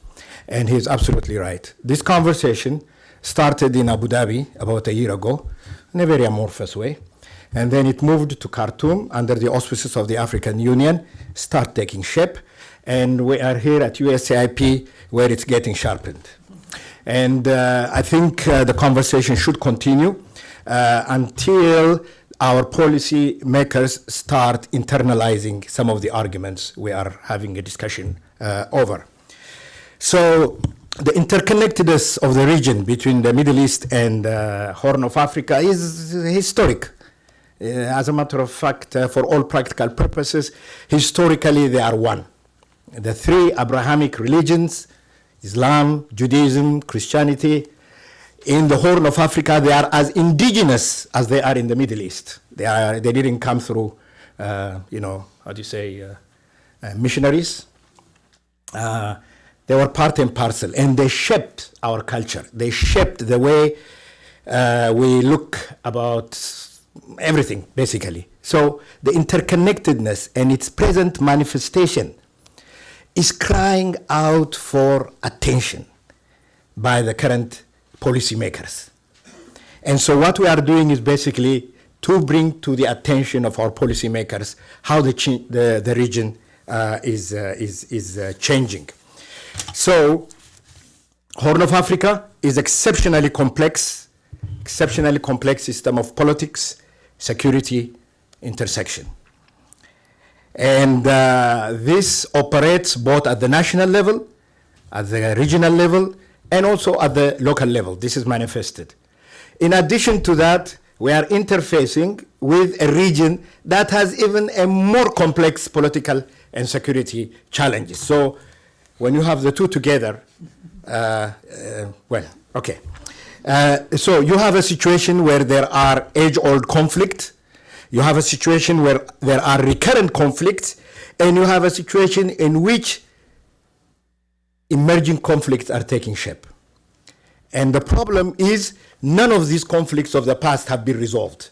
And he's absolutely right. This conversation started in Abu Dhabi about a year ago in a very amorphous way. And then it moved to Khartoum under the auspices of the African Union, start taking shape. And we are here at USAIP where it's getting sharpened. And uh, I think uh, the conversation should continue uh, until our policy makers start internalizing some of the arguments we are having a discussion uh, over. So the interconnectedness of the region between the Middle East and uh, Horn of Africa is historic. Uh, as a matter of fact, for all practical purposes, historically they are one. The three Abrahamic religions, Islam, Judaism, Christianity, in the Horn of Africa, they are as indigenous as they are in the Middle East. They, are, they didn't come through, uh, you know, how do you say, uh, uh, missionaries. Uh, they were part and parcel, and they shaped our culture. They shaped the way uh, we look about everything, basically. So the interconnectedness and its present manifestation is crying out for attention by the current policymakers. And so what we are doing is basically to bring to the attention of our policymakers how the, the, the region uh, is, uh, is, is uh, changing. So Horn of Africa is exceptionally complex, exceptionally complex system of politics, security, intersection. And uh, this operates both at the national level, at the regional level, and also at the local level. This is manifested. In addition to that, we are interfacing with a region that has even a more complex political and security challenges. So when you have the two together, uh, uh, well, okay. Uh, so you have a situation where there are age-old conflict, you have a situation where there are recurrent conflicts, and you have a situation in which emerging conflicts are taking shape. And the problem is none of these conflicts of the past have been resolved.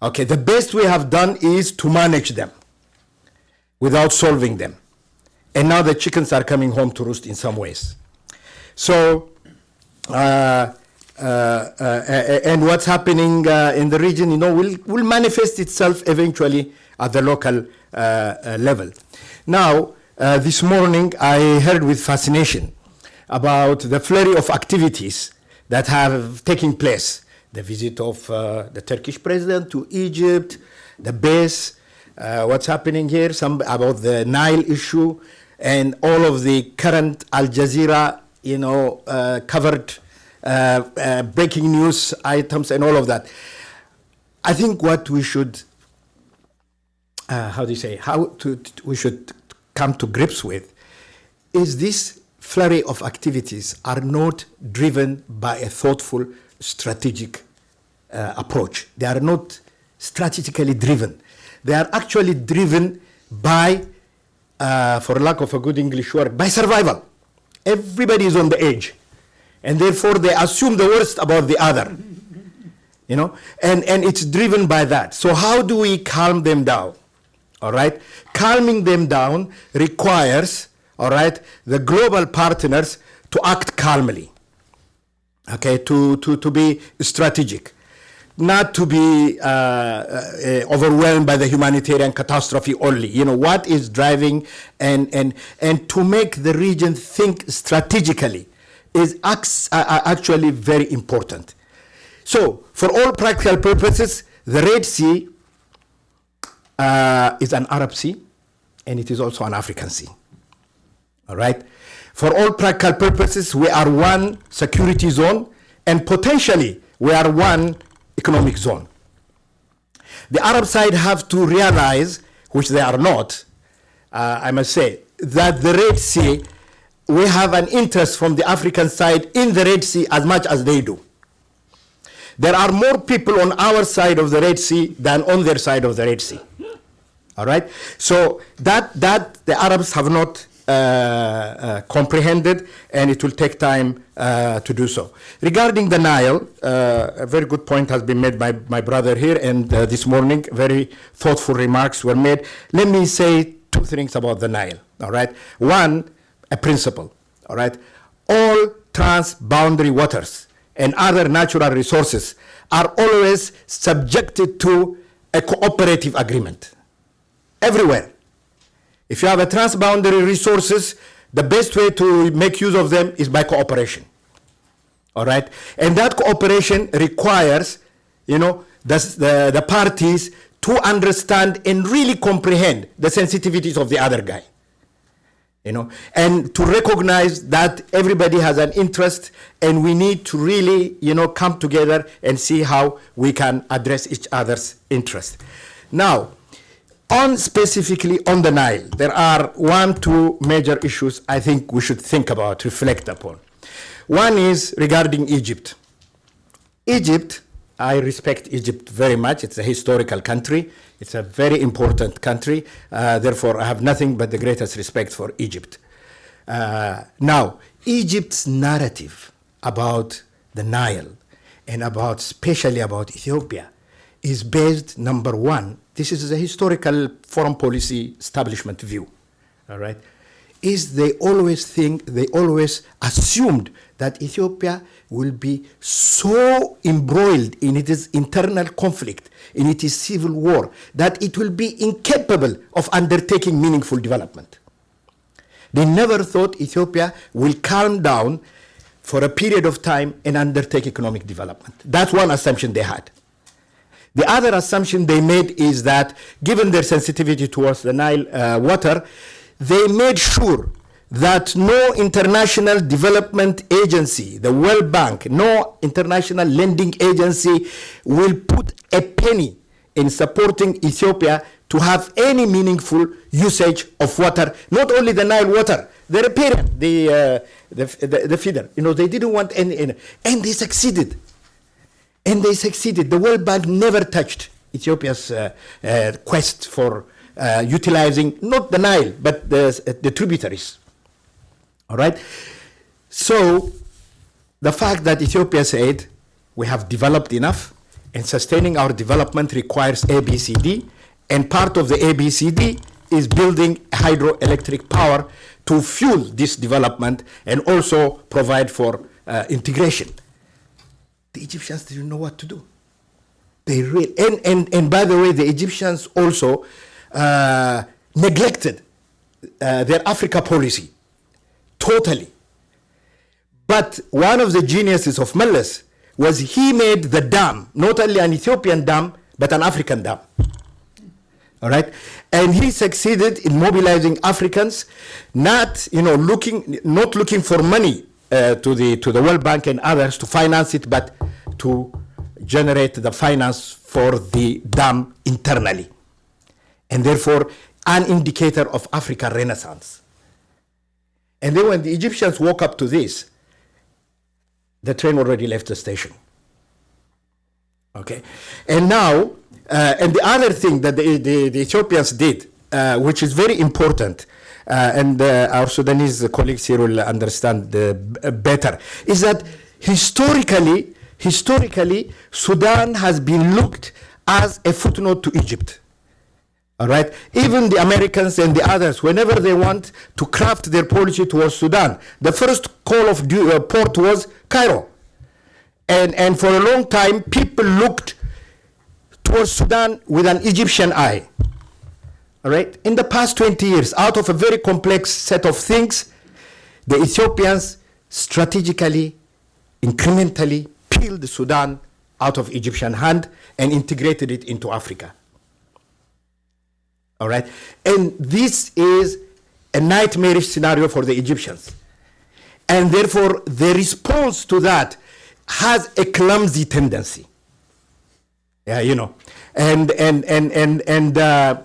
Okay, the best we have done is to manage them without solving them. And now the chickens are coming home to roost in some ways. So, uh, and what's happening uh, in the region, you know, will, will manifest itself eventually at the local uh, uh, level. Now, this morning I heard with fascination about the flurry of activities that have taken place. The visit of the Turkish president to Egypt, the base, what's happening here, some about the Nile issue, and all of the current Al Jazeera, you know, uh, covered uh, uh, breaking news items and all of that. I think what we should, how do you say, how to, to, we should come to grips with is this flurry of activities are not driven by a thoughtful strategic uh, approach. They are not strategically driven. They are actually driven by uh, for lack of a good English word, by survival. Everybody is on the edge. And therefore they assume the worst about the other. You know, and, and it's driven by that. So how do we calm them down? All right. Calming them down requires, all right, the global partners to act calmly. Okay, to, to, to be strategic not to be uh, uh, overwhelmed by the humanitarian catastrophe only. You know, what is driving and, and, and to make the region think strategically is actually very important. So, for all practical purposes, the Red Sea uh, is an Arab Sea and it is also an African Sea. All right? For all practical purposes, we are one security zone and potentially we are one economic zone. The Arab side have to realize, which they are not, uh, I must say, that the Red Sea, we have an interest from the African side in the Red Sea as much as they do. There are more people on our side of the Red Sea than on their side of the Red Sea. All right? So that, that the Arabs have not uh, uh, comprehended, and it will take time uh, to do so. Regarding the Nile, a very good point has been made by my brother here, and this morning, very thoughtful remarks were made. Let me say two things about the Nile, all right? One, a principle, all right? All transboundary waters and other natural resources are always subjected to a cooperative agreement everywhere. If you have a transboundary resources, the best way to make use of them is by cooperation. All right? And that cooperation requires, you know, the, the, the parties to understand and really comprehend the sensitivities of the other guy. You know, and to recognize that everybody has an interest and we need to really, you know, come together and see how we can address each other's interest. Now, on specifically on the Nile, there are one, two major issues I think we should think about, reflect upon. One is regarding Egypt. Egypt, I respect Egypt very much. It's a historical country. It's a very important country. Uh, therefore, I have nothing but the greatest respect for Egypt. Uh, now, Egypt's narrative about the Nile and about, especially about Ethiopia, is based, number one, this is a historical foreign policy establishment view, all right, is they always think, they always assumed that Ethiopia will be so embroiled in its internal conflict, in its civil war, that it will be incapable of undertaking meaningful development. They never thought Ethiopia will calm down for a period of time and undertake economic development. That's one assumption they had. The other assumption they made is that, given their sensitivity towards the Nile uh, water, they made sure that no international development agency, the World Bank, no international lending agency will put a penny in supporting Ethiopia to have any meaningful usage of water, not only the Nile water, the riparian, the, uh, the, the, the feeder. You know, they didn't want any, any, and they succeeded. And they succeeded. The World Bank never touched Ethiopia's uh, uh, quest for uh, utilizing not the Nile, but the, the tributaries. All right? So, the fact that Ethiopia said we have developed enough and sustaining our development requires ABCD, and part of the ABCD is building hydroelectric power to fuel this development and also provide for uh, integration. The Egyptians didn't know what to do. They really, and, and, and by the way, the Egyptians also uh, neglected uh, their Africa policy totally. But one of the geniuses of Meles was he made the dam, not only an Ethiopian dam, but an African dam. All right? And he succeeded in mobilizing Africans, not, you know, looking, not looking for money uh, to, the, to the World Bank and others to finance it, but to generate the finance for the dam internally. And therefore, an indicator of African renaissance. And then when the Egyptians woke up to this, the train already left the station. Okay, and now, uh, and the other thing that the, the, the Ethiopians did, uh, which is very important, uh, and uh, our Sudanese colleagues here will understand uh, better, is that historically, historically, Sudan has been looked as a footnote to Egypt. All right. Even the Americans and the others, whenever they want to craft their policy towards Sudan, the first call of du- uh, port was Cairo. And, and for a long time, people looked towards Sudan with an Egyptian eye. All right. In the past 20 years, out of a very complex set of things, the Ethiopians strategically, incrementally peeled Sudan out of Egyptian hand and integrated it into Africa. All right. And this is a nightmarish scenario for the Egyptians. And therefore, the response to that has a clumsy tendency. Yeah, you know. And, and, and, and, and, uh,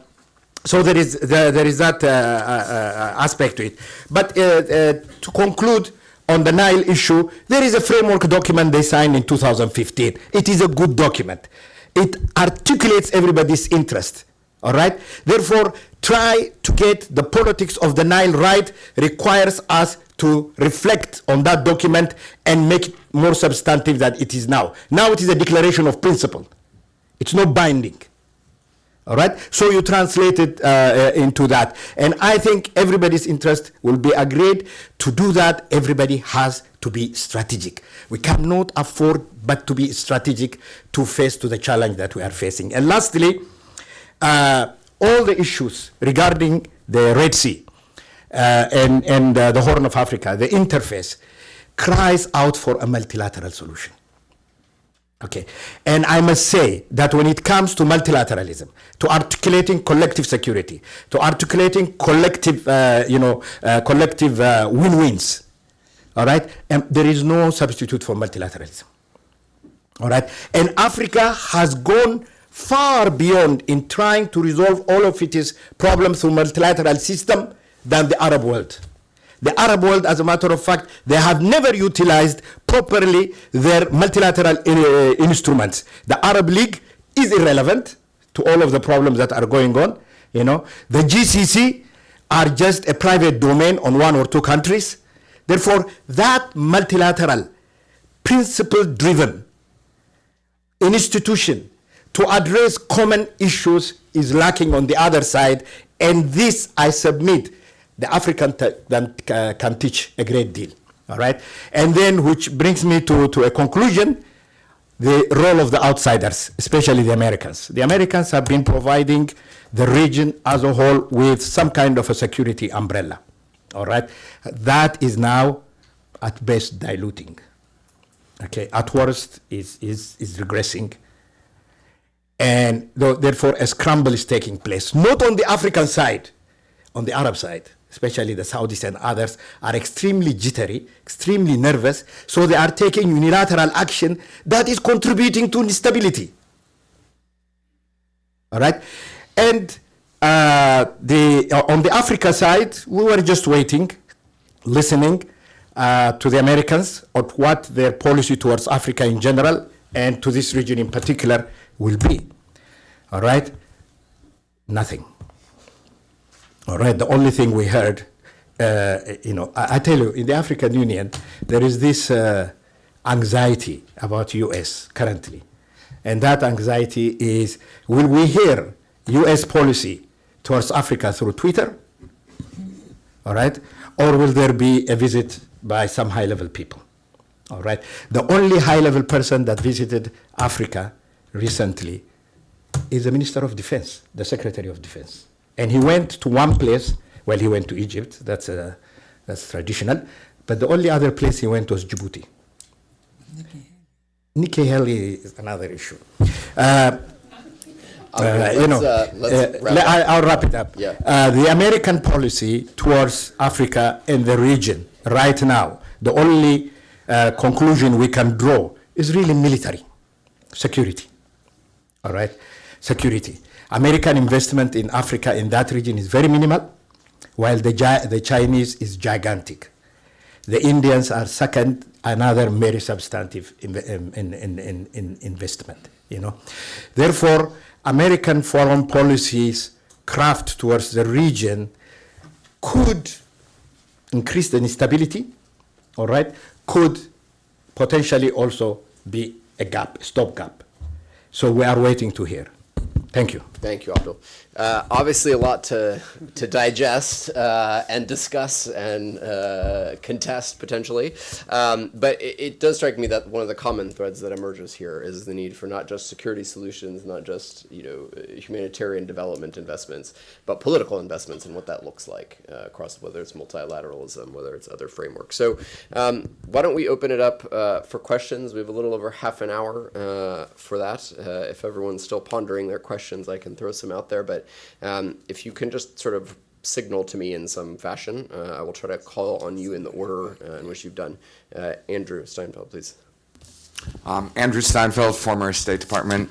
so there is, there, there is that uh, uh, uh, aspect to it. But uh, uh, to conclude on the Nile issue, there is a framework document they signed in 2015. It is a good document. It articulates everybody's interest. All right. Therefore, try to get the politics of the Nile right requires us to reflect on that document and make it more substantive than it is now. Now it is a declaration of principle. It's not binding. All right. So you translate it uh, uh, into that, and I think everybody's interest will be agreed to do that. Everybody has to be strategic. We cannot afford but to be strategic to face to the challenge that we are facing. And lastly uh, all the issues regarding the Red Sea uh, and, and uh, the Horn of Africa, the interface, cries out for a multilateral solution. Okay, and I must say that when it comes to multilateralism, to articulating collective security, to articulating collective, uh, you know, uh, collective uh, win-wins, all right, um, there is no substitute for multilateralism. All right, and Africa has gone far beyond in trying to resolve all of its problems through multilateral system than the Arab world. The Arab world, as a matter of fact, they have never utilized properly their multilateral uh, instruments. The Arab League is irrelevant to all of the problems that are going on. You know, the GCC are just a private domain on one or two countries. Therefore, that multilateral, principle-driven institution to address common issues is lacking on the other side, and this, I submit, the African can, uh, can teach a great deal. All right, and then which brings me to, to a conclusion: the role of the outsiders, especially the Americans. The Americans have been providing the region as a whole with some kind of a security umbrella. All right, that is now, at best, diluting. Okay, at worst, is is is regressing And therefore, a scramble is taking place, not on the African side, on the Arab side, especially the Saudis and others, are extremely jittery, extremely nervous, so they are taking unilateral action that is contributing to instability. All right, and uh, the uh, on the Africa side, we were just waiting, listening uh, to the Americans on what their policy towards Africa in general and to this region in particular will be. All right, nothing. All right, the only thing we heard, uh, you know, I, I tell you, in the African Union, there is this uh, anxiety about U.S. currently, and that anxiety is: Will we hear U.S. policy towards Africa through Twitter? All right, or will there be a visit by some high-level people? All right, the only high-level person that visited Africa recently is the Minister of Defense, the Secretary of Defense. And he went to one place, well, he went to Egypt, that's, uh, that's traditional, but the only other place he went was Djibouti. Nikki Haley is another issue. Uh, uh, you know, uh, let's uh, wrap le- up. I, I'll wrap it up. Yeah. Uh, the American policy towards Africa and the region right now, the only uh, conclusion we can draw is really military security. All right, security. American investment in Africa in that region is very minimal, while the, the Chinese is gigantic. The Indians are second, another very substantive in, in, in, in, in investment. You know, therefore, American foreign policies craft towards the region could increase the instability. All right, could potentially also be a gap, stopgap. So we are waiting to hear. Thank you. Thank you, Abdul. Uh, obviously, a lot to to digest uh, and discuss and uh, contest potentially, um, but it, it does strike me that one of the common threads that emerges here is the need for not just security solutions, not just you know humanitarian development investments, but political investments and what that looks like uh, across whether it's multilateralism, whether it's other frameworks. So, um, why don't we open it up uh, for questions? We have a little over half an hour uh, for that. If everyone's still pondering their questions, I can throw some out there. But um, if you can just sort of signal to me in some fashion, uh, I will try to call on you in the order uh, in which you've done. Uh, Andrew Steinfeld, please. Um, Andrew Steinfeld, former State Department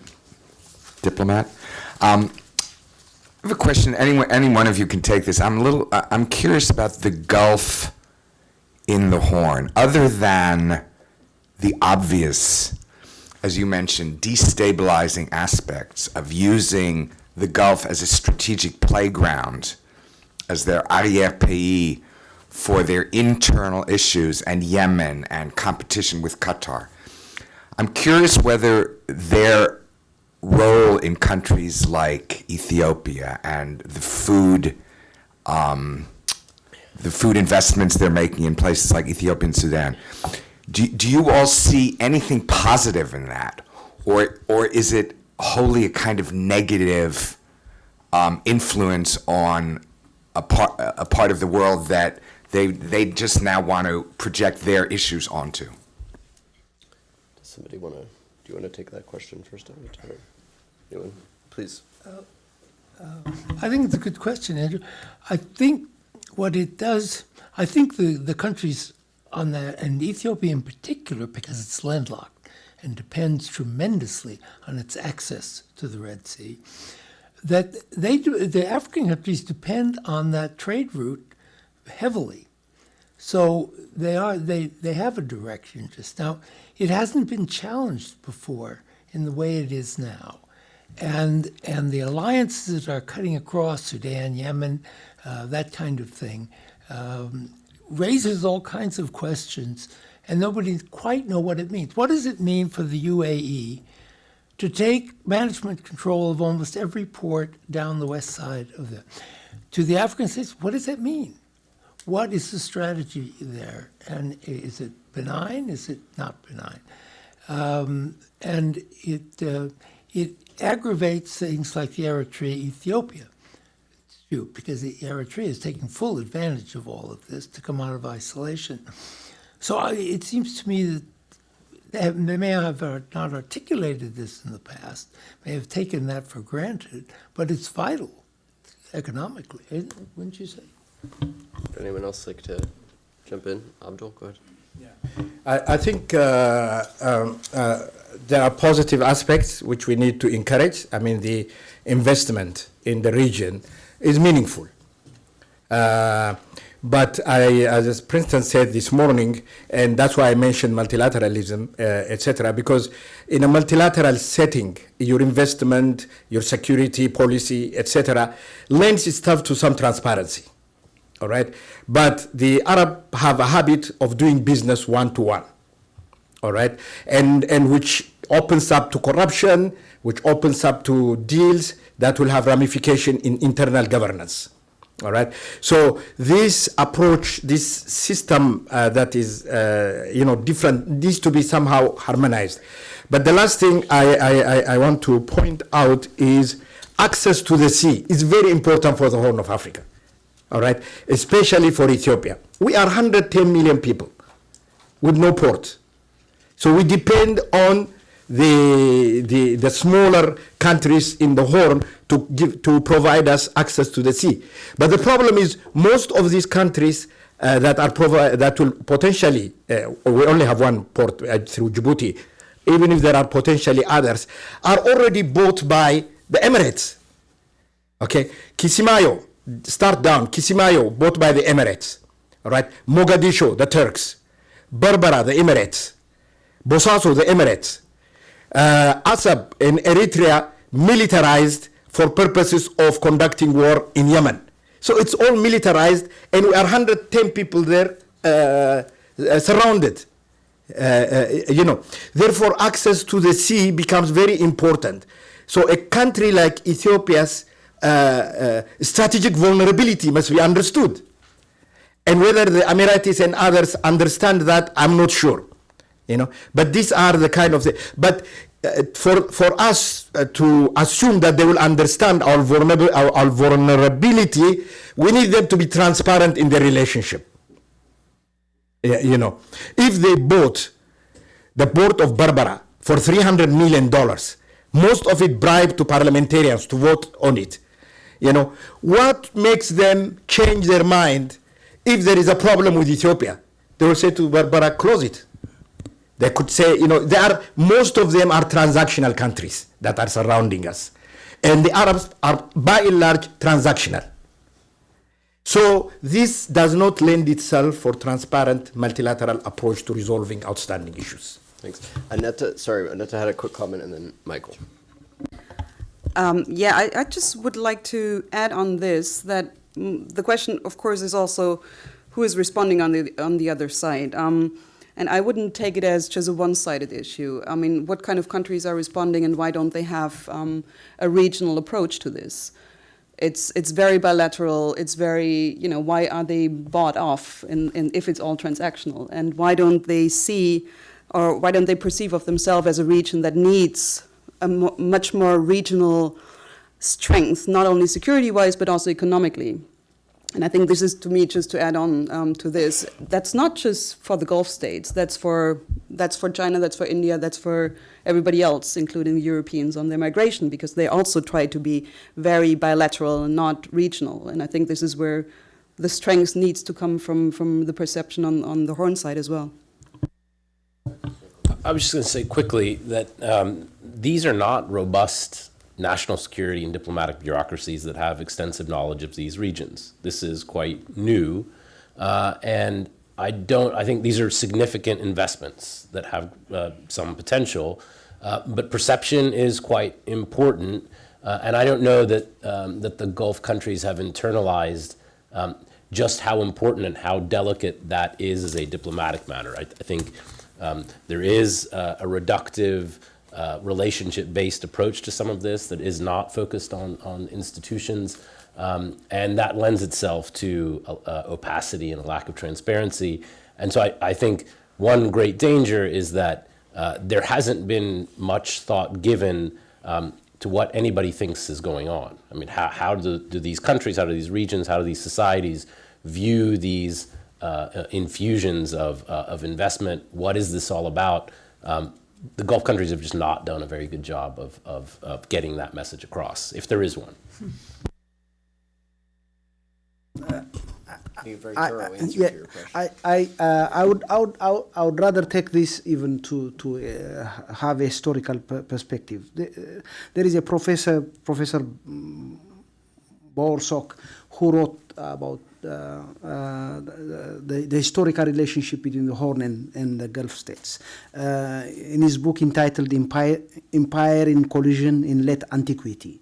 diplomat. Um, I have a question. Anyone, any one of you can take this. I'm a little. I'm curious about the Gulf in the Horn, other than the obvious, as you mentioned, destabilizing aspects of using the Gulf as a strategic playground, as their arrière-pays for their internal issues and Yemen and competition with Qatar. I'm curious whether their role in countries like Ethiopia and the food, um, the food investments they're making in places like Ethiopia and Sudan, do, do you all see anything positive in that, or or is it wholly a kind of negative um, influence on a part a part of the world that they they just now want to project their issues onto? Does somebody want to? Do you want to take that question first? Or anyone? Please. I think it's a good question, Andrew. I think what it does, I think the, the countries on that, and Ethiopia in particular, because it's landlocked and depends tremendously on its access to the Red Sea, that they do, the African countries depend on that trade route heavily. So they are they, they have a direct interest. Now, it hasn't been challenged before in the way it is now. And and the alliances that are cutting across Sudan, Yemen, uh, that kind of thing, um, raises all kinds of questions, and nobody quite know what it means. What does it mean for the UAE to take management control of almost every port down the west side of the to the African states? What does that mean? What is the strategy there? And is it benign? Is it not benign? Um, and it uh, it aggravates things like the Eritrea Ethiopia dispute because the Eritrea is taking full advantage of all of this to come out of isolation. So I, it seems to me that they, have, they may have uh, not articulated this in the past, may have taken that for granted, but it's vital economically, wouldn't you say? Would anyone else like to jump in? Abdul, go ahead. I, I think uh, um, uh, there are positive aspects which we need to encourage. I mean, the investment in the region is meaningful. Uh, but I, as Princeton said this morning, and that's why I mentioned multilateralism, uh, etc., because in a multilateral setting, your investment, your security policy, etc., lends itself to some transparency. All right, but the Arab have a habit of doing business one to one. All right, and and which opens up to corruption, which opens up to deals that will have ramification in internal governance. All right. So this approach, this system uh, that is, uh, you know, different needs to be somehow harmonized. But the last thing I, I, I- want to point out is access to the sea is very important for the Horn of Africa. All right, especially for Ethiopia. We are 110 million people with no port. So we depend on the, the, the smaller countries in the Horn to, give, to provide us access to the sea. But the problem is most of these countries uh, that, are provi- that will potentially, uh, we only have one port uh, through Djibouti, even if there are potentially others, are already bought by the Emirates. Okay, Kisimayo, start down. Kisimayo, bought by the Emirates. All right, Mogadishu, the Turks. Berbera, the Emirates. Bosaso, the Emirates. Uh, Asab in Eritrea, militarized for purposes of conducting war in Yemen. So it's all militarized, and we are 110 people there uh, uh, surrounded. Uh, uh, you know, therefore, access to the sea becomes very important. So, a country like Ethiopia's strategic vulnerability must be understood. And whether the Emiratis and others understand that, I'm not sure. You know, but these are the kind of the. But uh, for for us uh, to assume that they will understand our, vulnerab- our, our vulnerability, we need them to be transparent in their relationship. Yeah, you know, if they bought the port of Berbera for 300 million dollars, most of it bribed to parliamentarians to vote on it. You know, what makes them change their mind if there is a problem with Ethiopia? They will say to Berbera, close it. They could say, you know, they are most of them are transactional countries that are surrounding us, and the Arabs are by and large transactional. So this does not lend itself for transparent multilateral approach to resolving outstanding issues. Thanks. Aneta, sorry, Aneta had a quick comment, and then Michael. Um, yeah, I, I just would like to add on this that mm, the question, of course, is also who is responding on the on the other side. Um, and I wouldn't take it as just a one-sided issue. I mean, what kind of countries are responding, and why don't they have um, a regional approach to this? It's it's very bilateral. It's very you know why are they bought off, in, in, if it's all transactional, and why don't they see, or why don't they perceive of themselves as a region that needs a mo- much more regional strength, not only security-wise but also economically. And I think this is, to me, just to add on um, to this, that's not just for the Gulf states. That's for that's for China. That's for India. That's for everybody else, including Europeans on their migration, because they also try to be very bilateral and not regional. And I think this is where the strength needs to come from from the perception on, on the Horn side as well. I was just going to say quickly that um, these are not robust national security and diplomatic bureaucracies that have extensive knowledge of these regions. This is quite new, uh, and I don't. I think these are significant investments that have uh, some potential, uh, but perception is quite important. Uh, and I don't know that um, that the Gulf countries have internalized um, just how important and how delicate that is as a diplomatic matter. I, I think um, there is uh, a reductive, uh, relationship-based approach to some of this that is not focused on on institutions, um, and that lends itself to uh, uh, opacity and a lack of transparency. And so I, I think one great danger is that uh, there hasn't been much thought given um, to what anybody thinks is going on. I mean, how, how do, do these countries, how do these regions, how do these societies view these uh, uh, infusions of, uh, of investment? What is this all about? um, the Gulf countries have just not done a very good job of, of, of getting that message across, if there is one. Be very I- thorough I- answer yeah, your question. I, I, uh, I, would, I, would, I would- I would rather take this even to, to uh, have a historical per- perspective. The, uh, there is a professor, Professor Borsok, who wrote about the, the, the historical relationship between the Horn and, and the Gulf states. Uh, in his book entitled Empire, Empire in Collision in Late Antiquity.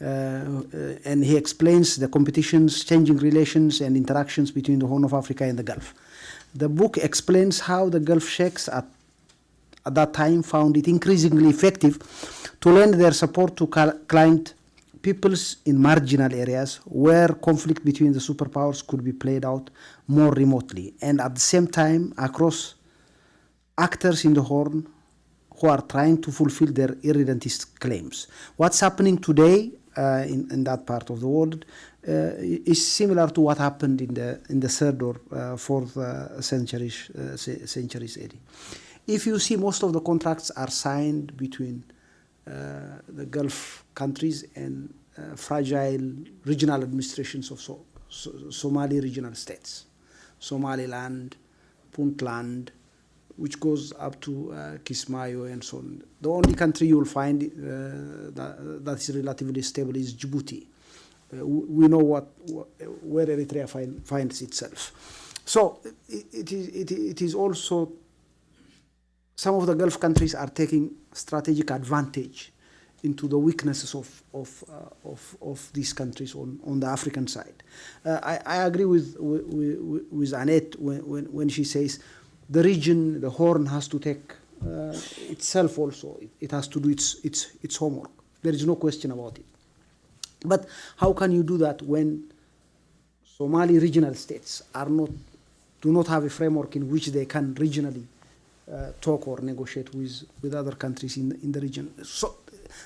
Uh, uh, and he explains the competitions, changing relations, and interactions between the Horn of Africa and the Gulf. The book explains how the Gulf sheikhs at, at that time found it increasingly effective to lend their support to client peoples in marginal areas where conflict between the superpowers could be played out more remotely, and at the same time across actors in the Horn who are trying to fulfill their irredentist claims. What's happening today uh, in, in that part of the world uh, is similar to what happened in the in the third or uh, fourth uh, centuries uh, centuries AD. If you see, most of the contracts are signed between the Gulf countries and uh, fragile regional administrations of so, so, Somali regional states, Somaliland, Puntland, which goes up to uh, Kismayo and so on. The only country you will find uh, that, that is relatively stable is Djibouti. Uh, we know what, wh- where Eritrea find, finds itself. So it, it, is, it, it is also some of the Gulf countries are taking strategic advantage into the weaknesses of, of, uh, of, of these countries on, on the African side. Uh, I, I agree with, with, with- Annette when, when, when she says the region, the Horn has to take uh, itself also, it, it has to do its, its, its homework. There is no question about it. But how can you do that when Somali regional states are not, do not have a framework in which they can regionally uh, talk or negotiate with, with other countries in, in the region. So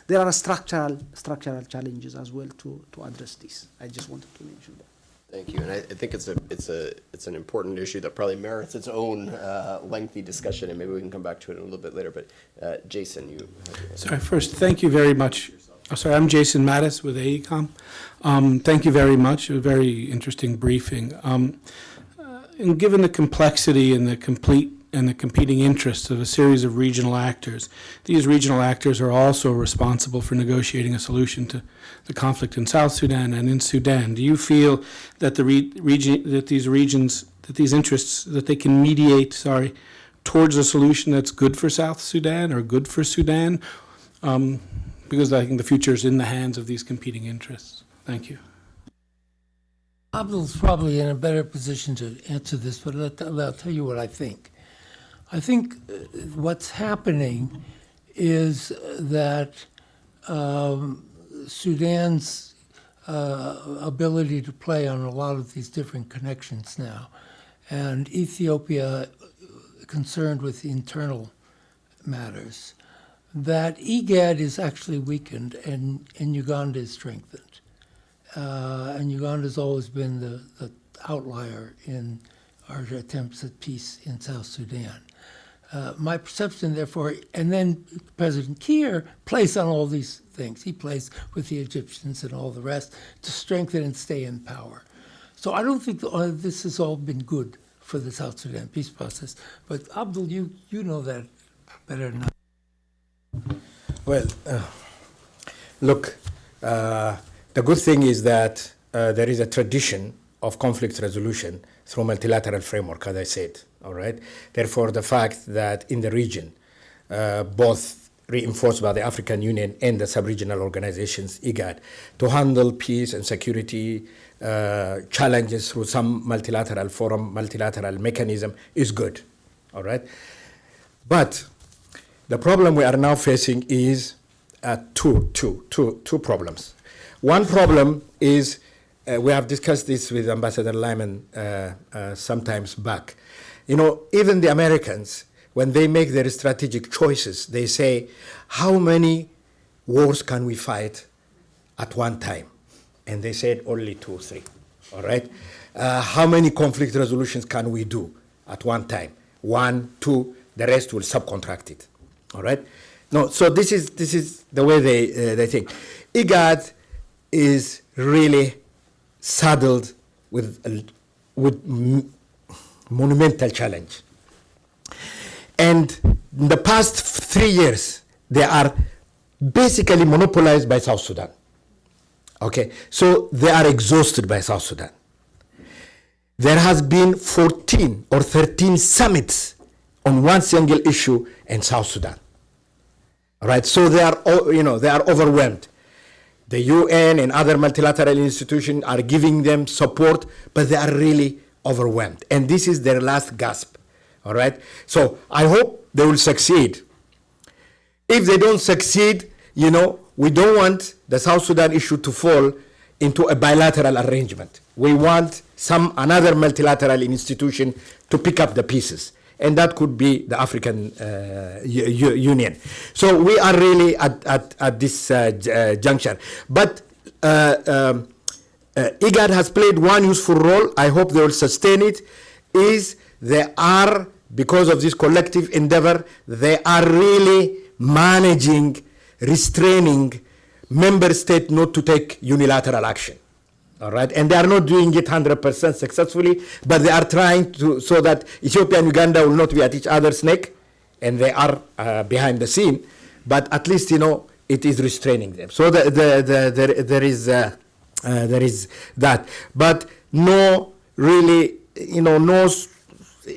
there are structural, structural challenges as well to, to address this. I just wanted to mention that. Thank you, and I, I think it's a, it's a, it's an important issue that probably merits its own uh, lengthy discussion, and maybe we can come back to it a little bit later, but uh, Jason, you. Sorry, first, thank you very much. Oh, sorry, I'm Jason Mattis with AECOM. Um, thank you very much. A very interesting briefing. Um, uh, and given the complexity and the complete and the competing interests of a series of regional actors, these regional actors are also responsible for negotiating a solution to the conflict in South Sudan and in Sudan. Do you feel that the re- region that these regions that these interests that they can mediate, sorry, towards a solution that's good for South Sudan or good for Sudan? Um, because I think the future is in the hands of these competing interests. Thank you. Abdul's probably in a better position to answer this, but I'll, tell you what I think. I think uh, what's happening is that um, Sudan's uh, ability to play on a lot of these different connections now, and Ethiopia concerned with internal matters, that IGAD is actually weakened and, and Uganda is strengthened. Uh, and Uganda's always been the, the outlier in our attempts at peace in South Sudan. Uh, my perception, therefore, and then President Kiir plays on all these things. He plays with the Egyptians and all the rest to strengthen and stay in power. So I don't think this has all been good for the South Sudan peace process. But Abdul, you, you know that better than I. Well, uh, look, uh, the good thing is that uh, there is a tradition of conflict resolution through multilateral framework, as I said. All right. Therefore, the fact that in the region, uh, both reinforced by the African Union and the sub-regional organizations, IGAD, to handle peace and security uh, challenges through some multilateral forum, multilateral mechanism is good. All right. But the problem we are now facing is uh, two, two, two, two problems. One problem is uh, we have discussed this with Ambassador Lyman uh, uh, sometimes back. You know, even the Americans, when they make their strategic choices, they say, how many wars can we fight at one time? And they said only two, or three. All right? Uh, how many conflict resolutions can we do at one time? One, two. The rest will subcontract it. All right? No, so this is this is the way they uh, they think. IGAD is really saddled with a, with monumental challenge. And in the past three years, they are basically monopolized by South Sudan. Okay, so they are exhausted by South Sudan. There has been 14 or 13 summits on one single issue in South Sudan. Right, so they are, you know, they are overwhelmed. The UN and other multilateral institutions are giving them support, but they are really overwhelmed. And this is their last gasp. All right, so I hope they will succeed. If they don't succeed, you know, we don't want the South Sudan issue to fall into a bilateral arrangement. We want some another multilateral institution to pick up the pieces, and that could be the African uh, Union. So we are really at, at, at this uh, uh, juncture. But uh, um, uh, IGAD has played one useful role. I hope they will sustain it. Is they are because of this collective endeavor, they are really managing, restraining member state not to take unilateral action. All right, and they are not doing it 100% successfully, but they are trying to so that Ethiopia and Uganda will not be at each other's neck, and they are uh, behind the scene. But at least you know it is restraining them. So the, the, the, there, there is uh, uh, there is that, but no really you know no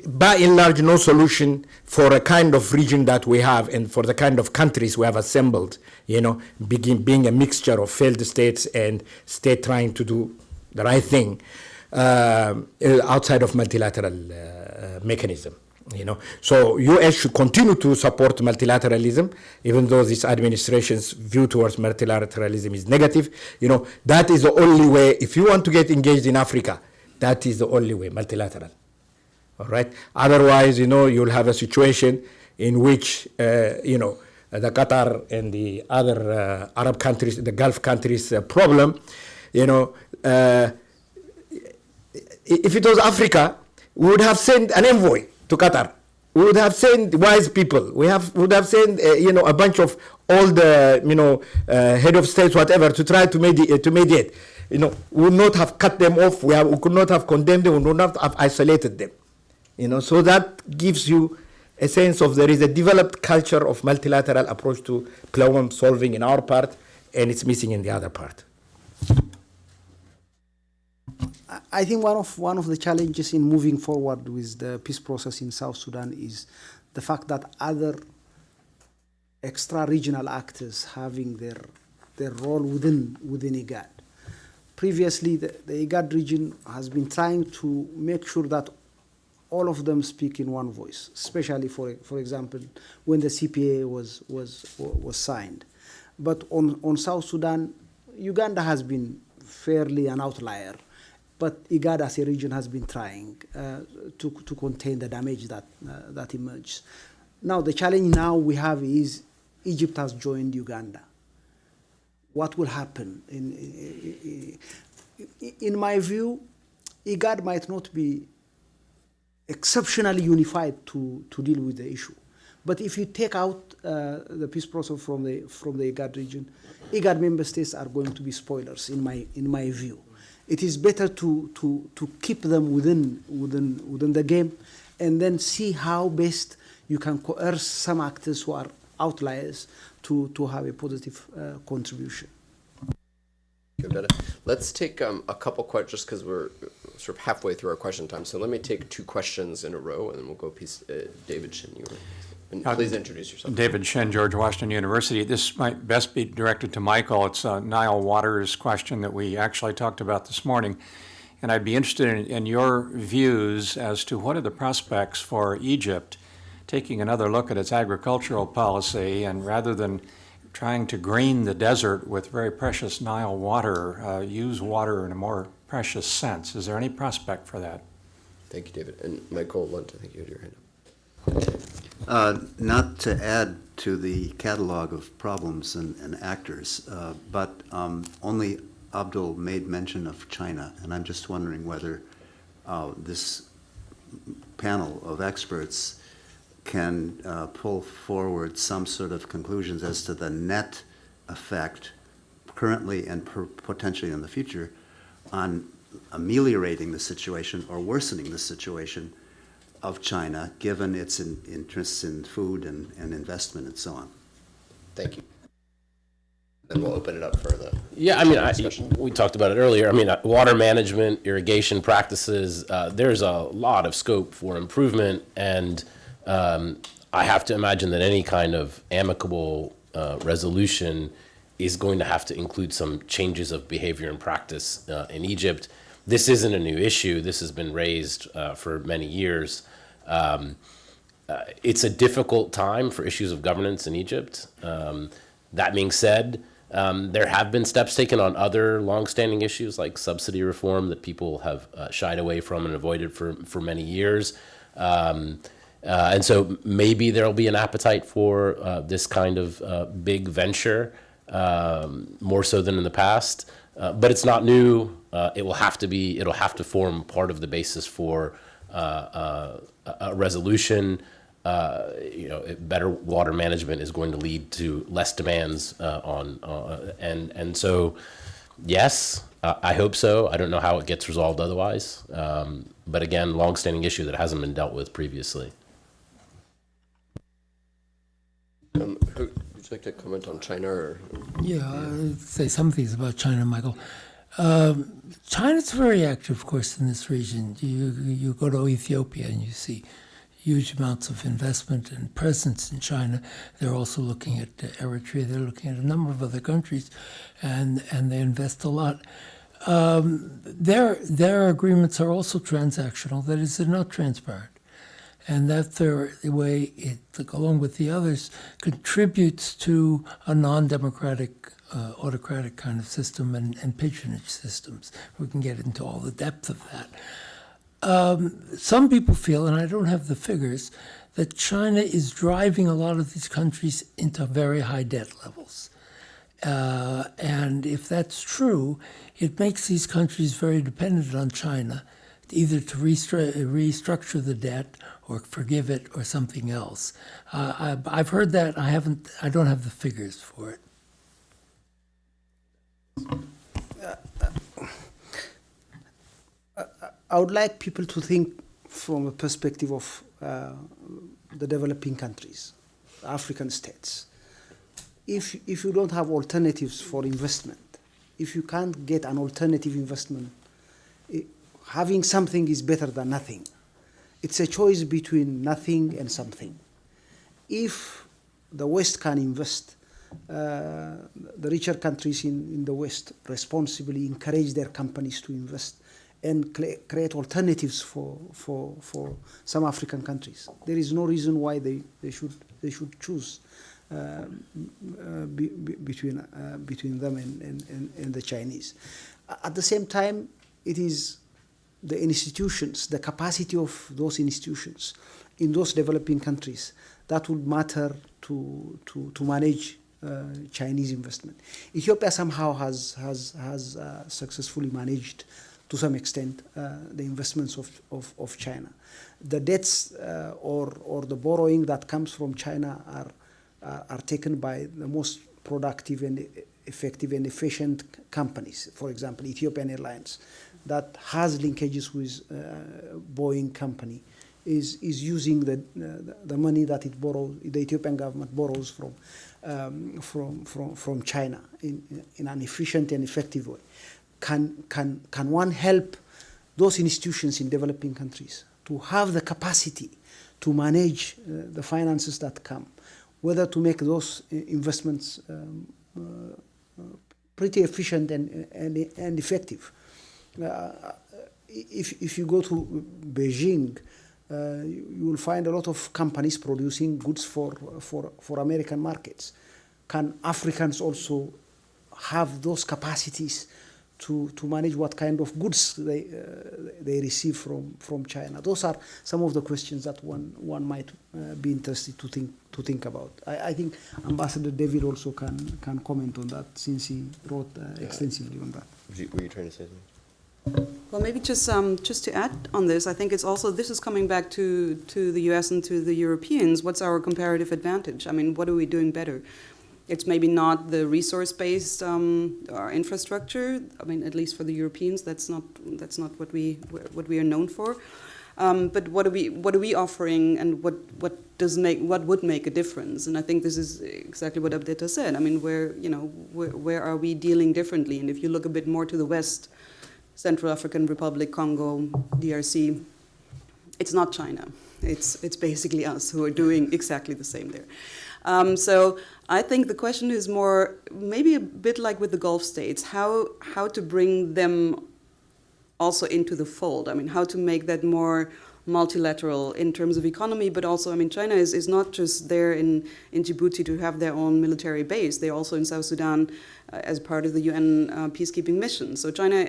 by and large no solution for a kind of region that we have and for the kind of countries we have assembled you know begin, being a mixture of failed states and state trying to do the right thing uh, outside of multilateral uh, mechanism you know. So us should continue to support multilateralism even though this administration's view towards multilateralism is negative. You know that is the only way if you want to get engaged in africa that is the only way multilateral. All right. Otherwise, you know, you'll have a situation in which, uh, you know, the Qatar and the other uh, Arab countries, the Gulf countries' uh, problem, you know, uh, if it was Africa, we would have sent an envoy to Qatar. We would have sent wise people. We have would have sent uh, you know a bunch of all the you know uh, head of states whatever to try to mediate. to mediate. You know, we would not have cut them off. We, have, we could not have condemned them. We would not have isolated them. You know, so that gives you a sense of there is a developed culture of multilateral approach to problem solving in our part, and it's missing in the other part. I- think one of one of the challenges in moving forward with the peace process in South Sudan is the fact that other extra-regional actors having their their role within within IGAD. Previously, the, the IGAD region has been trying to make sure that all of them speak in one voice, especially for for example when the CPA was was was signed. But on on South Sudan, Uganda has been fairly an outlier, but IGAD as a region has been trying uh, to to contain the damage that uh, that emerges. Now the challenge now we have is Egypt has joined Uganda. What will happen? In, in, in my view, IGAD might not be exceptionally unified to, to deal with the issue. But if you take out uh, the peace process from the from the IGAD region, IGAD member states are going to be spoilers in my in my view. It is better to to to keep them within within within the game, and then see how best you can coerce some actors who are outliers to to have a positive uh, contribution. Let's take um, a couple questions just because we're sort of halfway through our question time. So let me take two questions in a row, and then we'll go piece. Uh, David Shinn, you were, and Uh, please introduce yourself. David Shinn, George Washington University. This might best be directed to Michael. It's a Nile Waters question that we actually talked about this morning. And I'd be interested in, in your views as to what are the prospects for Egypt taking another look at its agricultural policy and rather than trying to green the desert with very precious Nile water, uh, use water in a more precious sense. Is there any prospect for that? Thank you, David. And Michael Lunt, I think you had your hand up. Uh, Not to add to the catalog of problems and, and actors, uh, but um, only Abdul made mention of China, and I'm just wondering whether uh, this panel of experts can uh, pull forward some sort of conclusions as to the net effect currently and per- potentially in the future on ameliorating the situation or worsening the situation of China, given its in- interests in food and, and investment and so on. Thank you. Then we'll open it up for the. Yeah, I mean, I, we talked about it earlier. I mean, uh, water management, irrigation practices, uh, there's a lot of scope for improvement. And um, I have to imagine that any kind of amicable uh, resolution is going to have to include some changes of behavior and practice uh, in Egypt. This isn't a new issue. This has been raised uh, for many years. Um, uh, it's a difficult time for issues of governance in Egypt. Um, that being said, um, there have been steps taken on other longstanding issues like subsidy reform that people have uh, shied away from and avoided for, for many years. Um, uh, and so maybe there'll be an appetite for uh, this kind of uh, big venture um, more so than in the past. Uh, but it's not new. Uh, it will have to be. It'll have to form part of the basis for a a resolution. Uh, you know, better water management is going to lead to less demands uh, on, uh, and and so, yes, uh, I hope so. I don't know how it gets resolved otherwise. Um, but again, longstanding issue that hasn't been dealt with previously. Um, who, would you like to comment on China or? Yeah, I'll say some things about China, Michael. Um, China's very active, of course, in this region. You you go to Ethiopia and you see huge amounts of investment and presence in China. They're also looking at Eritrea. They're looking at a number of other countries, and and they invest a lot. Um, their their agreements are also transactional. That is, they're not transparent and that their the way it, along with the others, contributes to a non-democratic, uh, autocratic kind of system and, and patronage systems. We can get into all the depth of that. Um, some people feel, and I don't have the figures, that China is driving a lot of these countries into very high debt levels. Uh, and if that's true, it makes these countries very dependent on China, either to restru- restructure the debt or forgive it or something else. Uh, I, I've heard that. I haven't. I don't have the figures for it. I would like people to think from a perspective of uh, the developing countries, African states. If, if you don't have alternatives for investment, if you can't get an alternative investment, i having something is better than nothing. It's a choice between nothing and something. If the West can invest, the richer countries in, in the West responsibly encourage their companies to invest and create alternatives for, for, for some African countries. There is no reason why they, they, should, they should choose uh, uh, be, be, between, uh, between them and, and, and, the Chinese. At the same time, it is the institutions, the capacity of those institutions in those developing countries that would matter to, to, to manage uh, Chinese investment. Ethiopia somehow has, has, has uh, successfully managed to some extent uh, the investments of, of, of China. The debts uh, or, or the borrowing that comes from China are, are, are taken by the most productive and effective and efficient companies. For example, Ethiopian Airlines, that has linkages with uh, Boeing company, is, is using the, uh, the money that it borrows, the Ethiopian government borrows from, um, from, from, from China in, in an efficient and effective way. Can, can, can one help those institutions in developing countries to have the capacity to manage uh, the finances that come, whether to make those uh, investments um, uh, pretty efficient and, and, and effective. Uh, if, if you go to Beijing, you you will find a lot of companies producing goods for, for, for American markets. Can Africans also have those capacities to, to manage what kind of goods they, uh, they receive from, from China? Those are some of the questions that one, one might uh, be interested to think, to think about. I, I think Ambassador David also can, can comment on that since he wrote uh, extensively on that. Were you, were you trying to say something? Well, maybe just um, just to add on this, I think it's also this is coming back to to the U.S. and to the Europeans. What's our comparative advantage? I mean, what are we doing better? It's maybe not the resource-based um, infrastructure. I mean, at least for the Europeans, that's not that's not what we what we are known for. Um, but what are we what are we offering, and what what does make what would make a difference? And I think this is exactly what Abdeta said. I mean, where you know where, where are we dealing differently? And if you look a bit more to the west, Central African Republic, Congo, DRC, it's not China. It's it's basically us who are doing exactly the same there. Um, so I think the question is more maybe a bit like with the Gulf states, how how to bring them also into the fold. I mean, how to make that more multilateral in terms of economy, but also, I mean, China is, is not just there in, in Djibouti to have their own military base. They're also in South Sudan uh, as part of the UN uh, peacekeeping mission. So China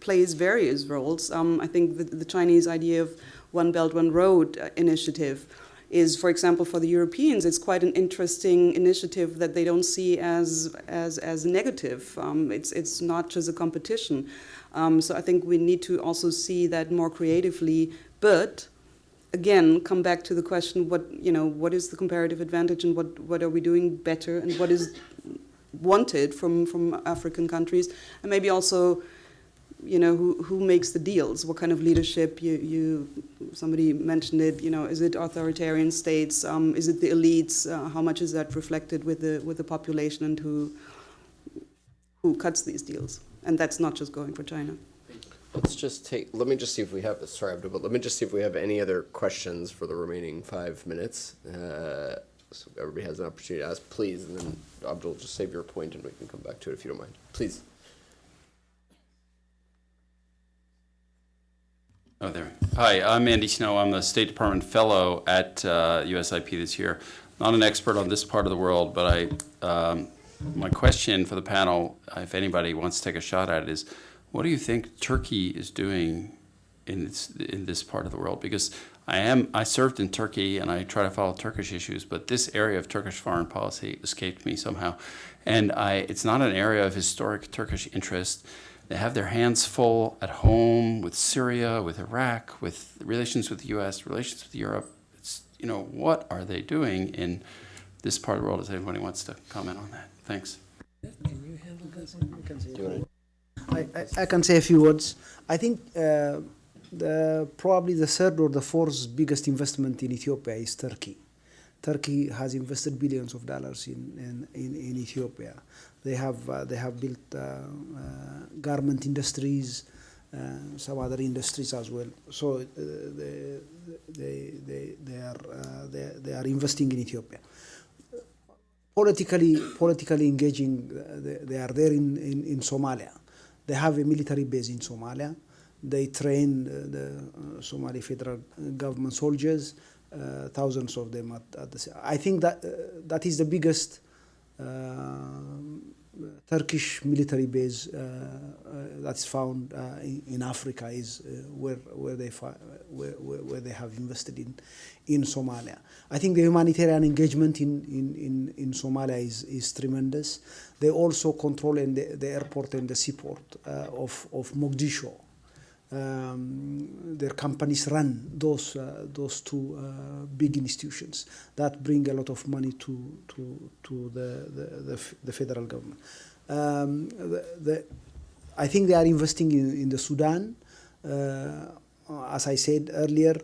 plays various roles. Um, I think the, the, Chinese idea of One Belt, One Road uh, initiative is, for example, for the Europeans, it's quite an interesting initiative that they don't see as, as, as negative. Um, it's, it's not just a competition. Um, so I think we need to also see that more creatively, but again, come back to the question: what you know, what is the comparative advantage, and what what are we doing better, and what is wanted from from African countries, and maybe also. You know who, who makes the deals? What kind of leadership? You, you somebody mentioned it. You know, is it authoritarian states? Um, is it the elites? Uh, how much is that reflected with the with the population, and who who cuts these deals? and that's not just going for China. Let's just take, let me just see if we have, sorry, Abdul, but let me just see if we have any other questions for the remaining five minutes. Uh, so everybody has an opportunity to ask, please, and then Abdul, just save your point and we can come back to it if you don't mind. Please. Oh, there. Hi, I'm Andy Snow. I'm the State Department Fellow at uh, USIP this year. Not an expert on this part of the world, but I um, my question for the panel, if anybody wants to take a shot at it, is what do you think Turkey is doing in this, in this part of the world? Because I am I served in Turkey and I try to follow Turkish issues, but this area of Turkish foreign policy escaped me somehow, and I it's not an area of historic Turkish interest. They have their hands full at home with Syria, with Iraq, with relations with the U.S., relations with Europe. It's you know what are they doing in this part of the world? If anybody wants to comment on that. Thanks. Can you handle this? I, I, I, can say a few words. I think uh, the, probably the third or the fourth biggest investment in Ethiopia is Turkey. Turkey has invested billions of dollars in, in, in, in Ethiopia. They have, uh, they have built uh, uh garment industries, uh, some other industries as well. So uh, they, they, they, they, are, they, they are investing in Ethiopia politically politically engaging. They, they, are there in, in, in, Somalia. They have a military base in Somalia. They train uh, the uh, Somali federal government soldiers, uh, thousands of them at, at the. I think that uh, that is the biggest uh, Turkish military base uh, uh, that's found uh, in, in, Africa is where where they where, where, they have invested in in Somalia. I think the humanitarian engagement in, in, in, in Somalia is, is tremendous. They also control in the, the airport and the seaport of, of Mogadishu. Um, their companies run those uh, those two uh, big institutions that bring a lot of money to to to the the, the, the federal government. Um, the, the, I think they are investing in, in the Sudan. Uh, as I said earlier,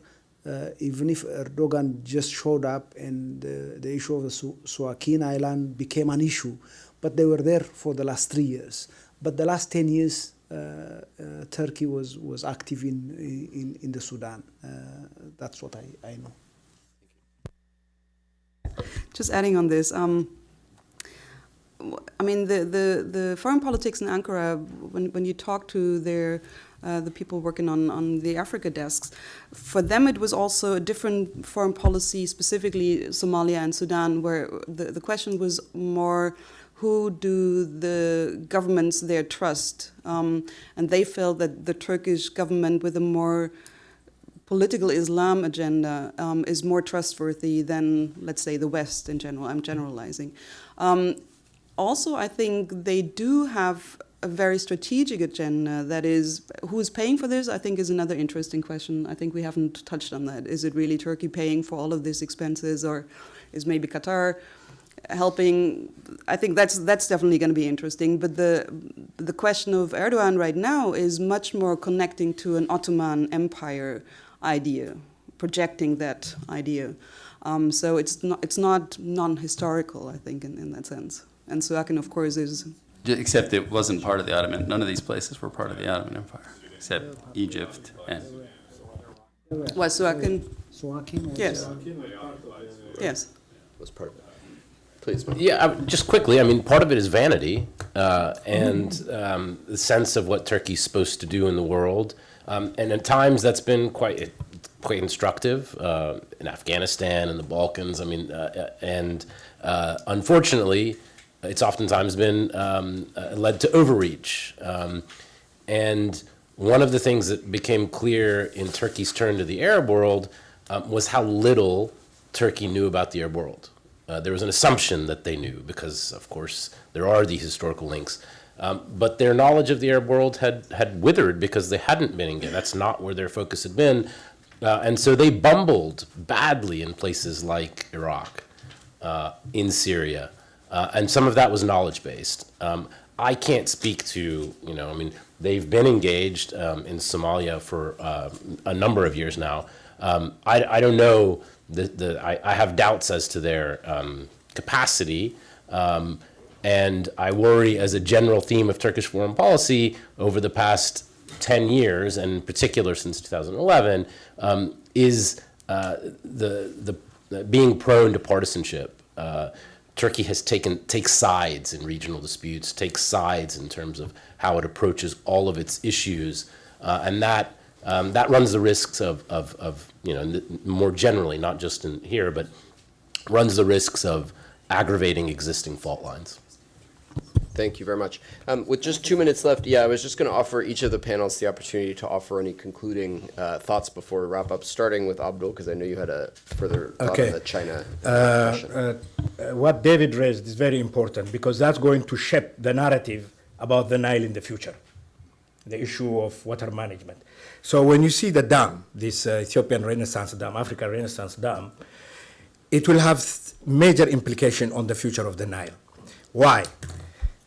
uh, even if Erdogan just showed up and the, issue of the Su Suakin Island became an issue, but they were there for the last three years. But the last 10 years, Turkey was, was active in, in, in the Sudan. Uh, that's what I, I know. Just adding on this, um, I mean, the, the, the foreign politics in Ankara, when, when you talk to their uh, the people working on, on the Africa desks. For them, it was also a different foreign policy, specifically Somalia and Sudan, where the, the question was more who do the governments there trust? Um, and they felt that the Turkish government, with a more political Islam agenda, um, is more trustworthy than, let's say, the West in general. I'm generalizing. Um, also, I think they do have a very strategic agenda that is who is paying for this i think is another interesting question i think we haven't touched on that is it really turkey paying for all of these expenses or is maybe qatar helping i think that's that's definitely going to be interesting but the the question of erdogan right now is much more connecting to an ottoman empire idea projecting that idea um, so it's not it's not non-historical i think in, in that sense and Suakin, of course, is Except it wasn't part of the Ottoman, none of these places were part of the Ottoman Empire, except Egypt and, was Suakin. Suakin was, Yes. Yes. Was part of it. Please. Yeah, I- just quickly, I mean, part of it is vanity uh, and um, the sense of what Turkey's supposed to do in the world. Um, and at times that's been quite quite instructive uh, in Afghanistan and the Balkans. I mean, uh, and uh, unfortunately, it's oftentimes been um, uh, led to overreach. Um, and one of the things that became clear in Turkey's turn to the Arab world um, was how little Turkey knew about the Arab world. Uh, there was an assumption that they knew because, of course, there are these historical links. Um, but their knowledge of the Arab world had, had withered because they hadn't been engaged. That's not where their focus had been. Uh, and so they bumbled badly in places like Iraq, uh, in Syria, uh, and some of that was knowledge based. Um, I can't speak to, you know, I mean, they've been engaged um, in Somalia for uh, a number of years now. Um, I, I don't know, the, the, I, I have doubts as to their um, capacity. Um, and I worry, as a general theme of Turkish foreign policy over the past 10 years, and in particular since 2011, um, is uh, the, the, the being prone to partisanship. Uh, Turkey has taken takes sides in regional disputes, takes sides in terms of how it approaches all of its issues, uh, and that um, that runs the risks of, of, of you know more generally, not just in here, but runs the risks of aggravating existing fault lines. Thank you very much. Um, with just two minutes left, yeah, I was just going to offer each of the panels the opportunity to offer any concluding uh, thoughts before we wrap up, starting with Abdul, because I know you had a further thought Okay. on the China uh, Uh, question. uh, uh, what David raised is very important because that's going to shape the narrative about the Nile in the future, the issue of water management. So when you see the dam, this uh, Ethiopian Renaissance Dam, Africa Renaissance Dam, it will have major implication on the future of the Nile. Why?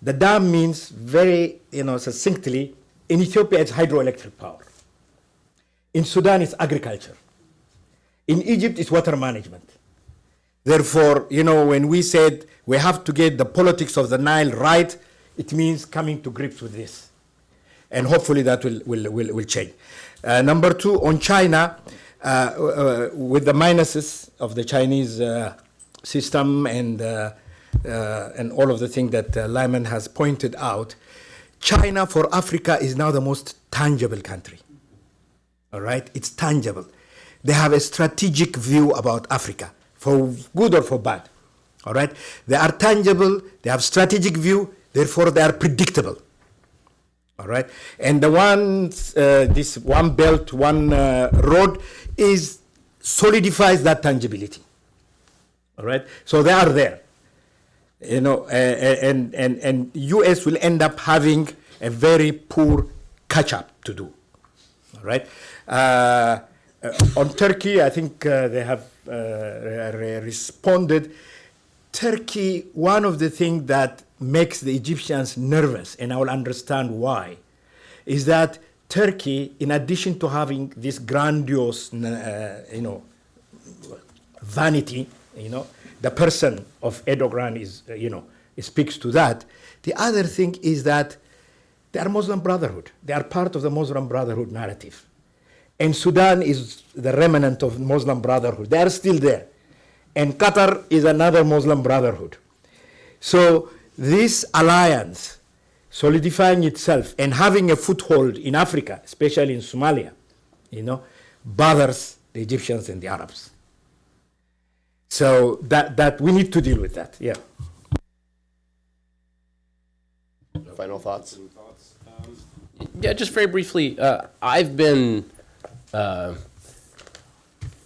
The dam means very, you know, succinctly, in Ethiopia it's hydroelectric power. In Sudan it's agriculture. In Egypt it's water management. Therefore, you know, when we said we have to get the politics of the Nile right, it means coming to grips with this. And hopefully that will, will, will, will change. Uh, number two, on China, uh, uh, with the minuses of the Chinese uh, system and, uh, uh, and all of the things that uh, Lyman has pointed out, China for Africa is now the most tangible country. All right? It's tangible. They have a strategic view about Africa, for good or for bad. All right? They are tangible, they have strategic view, therefore they are predictable. All right? And the one, uh, this one belt, one uh, road is solidifies that tangibility. All right? So they are there. You know, uh, and, and, and US will end up having a very poor catch up to do. All right. Uh, uh, on Turkey, I think uh, they have re- re- responded. Turkey, one of the things that makes the Egyptians nervous, and I will understand why, is that Turkey, in addition to having this grandiose, uh, you know, vanity, you know, the person of Erdogan is, uh, you know, speaks to that. The other thing is that they are Muslim Brotherhood. They are part of the Muslim Brotherhood narrative. And Sudan is the remnant of Muslim Brotherhood. They are still there. And Qatar is another Muslim Brotherhood. So this alliance solidifying itself and having a foothold in Africa, especially in Somalia, you know, bothers the Egyptians and the Arabs. So that, that we need to deal with that, yeah. Final thoughts? Yeah, just very briefly, uh, I've been, uh,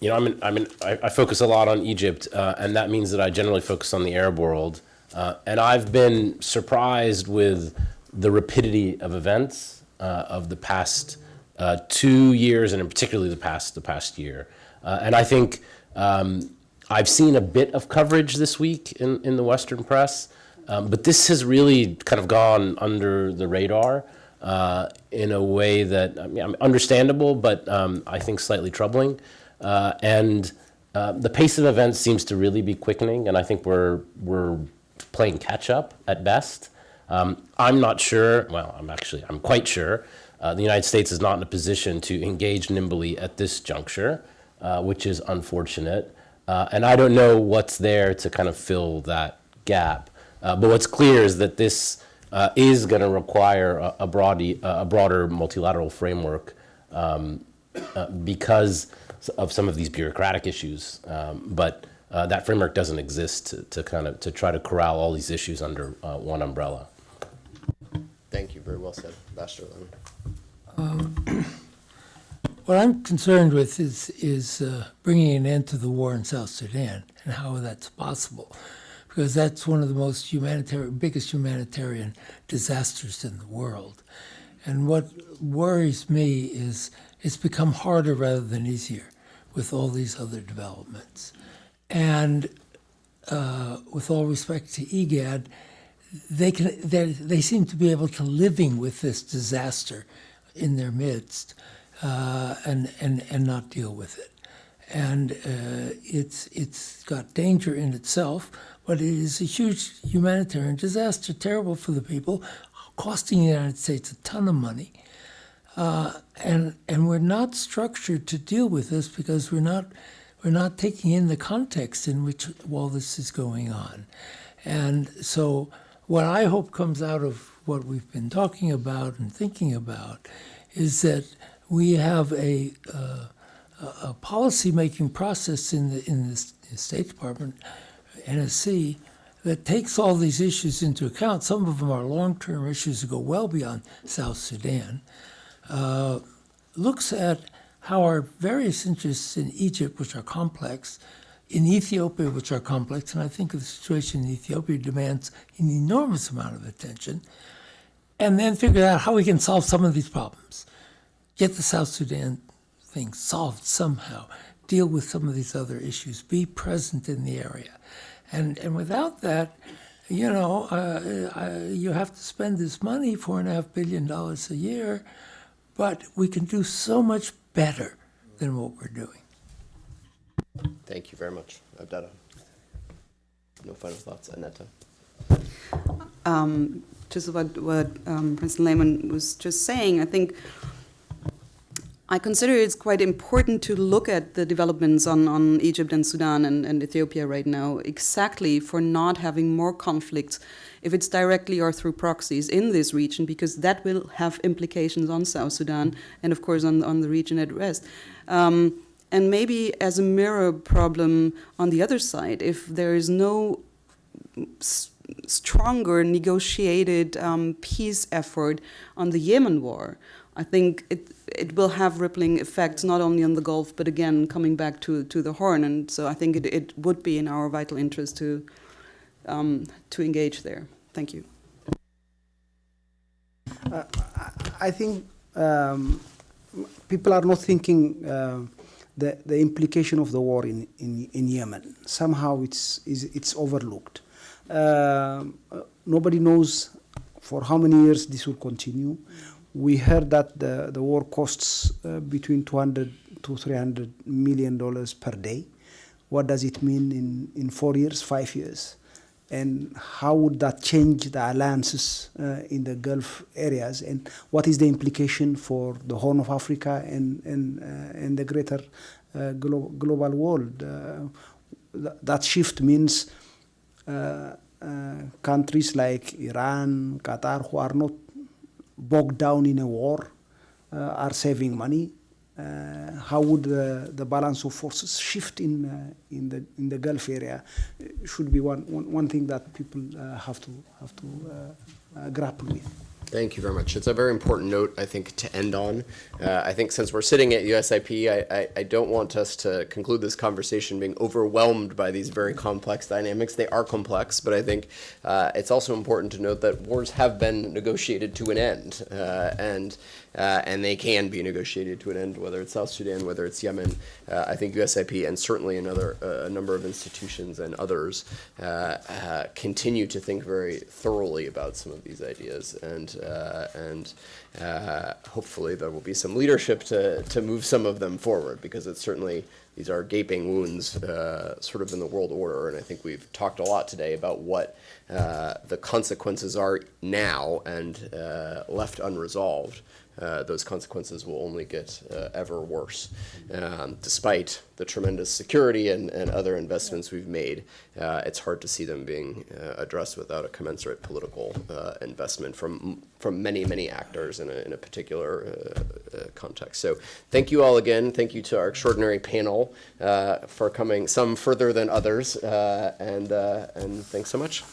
you know, I'm I'm I, I focus a lot on Egypt, uh, and that means that I generally focus on the Arab world. Uh, and I've been surprised with the rapidity of events uh, of the past uh, two years, and particularly the past the past year. Uh, and I think um, I've seen a bit of coverage this week in, in the Western press, um, but this has really kind of gone under the radar uh, in a way that I mean, understandable, but um, I think slightly troubling. Uh, and uh, the pace of events seems to really be quickening, and I think we're we're playing catch up at best. Um, I'm not sure. Well, I'm actually I'm quite sure. Uh, the United States is not in a position to engage nimbly at this juncture, uh, which is unfortunate. Uh, and I don't know what's there to kind of fill that gap. Uh, but what's clear is that this is going to require a, a, broad, a broader multilateral framework um, because of some of these bureaucratic issues. Um, but uh, that framework doesn't exist to, to, kind of to try to corral all these issues under uh, one umbrella. Thank you. Very well said, Ambassador Lyman. Um, *clears throat* what I'm concerned with is is uh, bringing an end to the war in South Sudan and how that's possible, because that's one of the most humanitarian, biggest humanitarian disasters in the world. And what worries me is it's become harder rather than easier with all these other developments. And uh, with all respect to IGAD, they can they seem to be able to living with this disaster in their midst uh, and, and, and not deal with it. And uh, it's, it's got danger in itself, but it is a huge humanitarian disaster, terrible for the people, costing the United States a ton of money. Uh, and, and we're not structured to deal with this because we're not, we're not taking in the context in which all this is going on. And so what I hope comes out of what we've been talking about and thinking about is that we have a, uh, a policy-making process in the, in the State Department, NSC, that takes all these issues into account. Some of them are long-term issues that go well beyond South Sudan. Uh, looks at how our various interests in Egypt, which are complex, in Ethiopia, which are complex, and I think the situation in Ethiopia demands an enormous amount of attention, and then figure out how we can solve some of these problems. Get the South Sudan thing solved somehow, deal with some of these other issues, be present in the area. And, and without that, you know, uh, uh, you have to spend this money, four and a half billion dollars a year, but we can do so much better than what we're doing. Thank you very much, Abdallah. No final thoughts, Annette. Um, just what, what um, President Lyman was just saying, I think I consider it's quite important to look at the developments on, on Egypt and Sudan and, and Ethiopia right now, exactly for not having more conflicts, if it's directly or through proxies in this region, because that will have implications on South Sudan and, of course, on, on the region at rest. Um, and maybe as a mirror problem on the other side, if there is no stronger negotiated um, peace effort on the Yemen war, I think it it will have rippling effects not only on the Gulf but again coming back to to the Horn, and so I think it, it would be in our vital interest to um, to engage there. Thank you. Uh, I think um, people are not thinking. Uh, the, the implication of the war in, in, in Yemen. Somehow it's, it's overlooked. Uh, nobody knows for how many years this will continue. We heard that the, the war costs uh, between 200 to 300 million dollars per day. What does it mean in, in four years, five years? And how would that change the alliances uh, in the Gulf areas? And what is the implication for the Horn of Africa and, and, uh, and the greater uh, glo global world? Uh, th that shift means uh, countries like Iran, Qatar, who are not bogged down in a war, uh, are saving money. Uh, how would the, the balance of forces shift in uh, in the in the Gulf area? Should be one, one, one thing that people have to have to grapple with. Thank you very much. It's a very important note, I think, to end on. Uh, I think since we're sitting at USIP, I, I, I don't want us to conclude this conversation being overwhelmed by these very complex dynamics. They are complex, but I think uh, it's also important to note that wars have been negotiated to an end, uh, and uh, and they can be negotiated to an end, whether it's South Sudan, whether it's Yemen. Uh, I think USIP and certainly another uh, a number of institutions and others uh, uh, continue to think very thoroughly about some of these ideas, and and hopefully there will be some leadership to to move some of them forward because it's certainly these are gaping wounds uh, sort of in the world order, and I think we've talked a lot today about what uh, the consequences are now and uh, left unresolved uh, those consequences will only get uh, ever worse. Um, despite the tremendous security and, and other investments we've made, uh, it's hard to see them being uh, addressed without a commensurate political uh, investment from from many, many actors in a, in a particular context. So thank you all again. Thank you to our extraordinary panel for coming, some further than others, and, and thanks so much.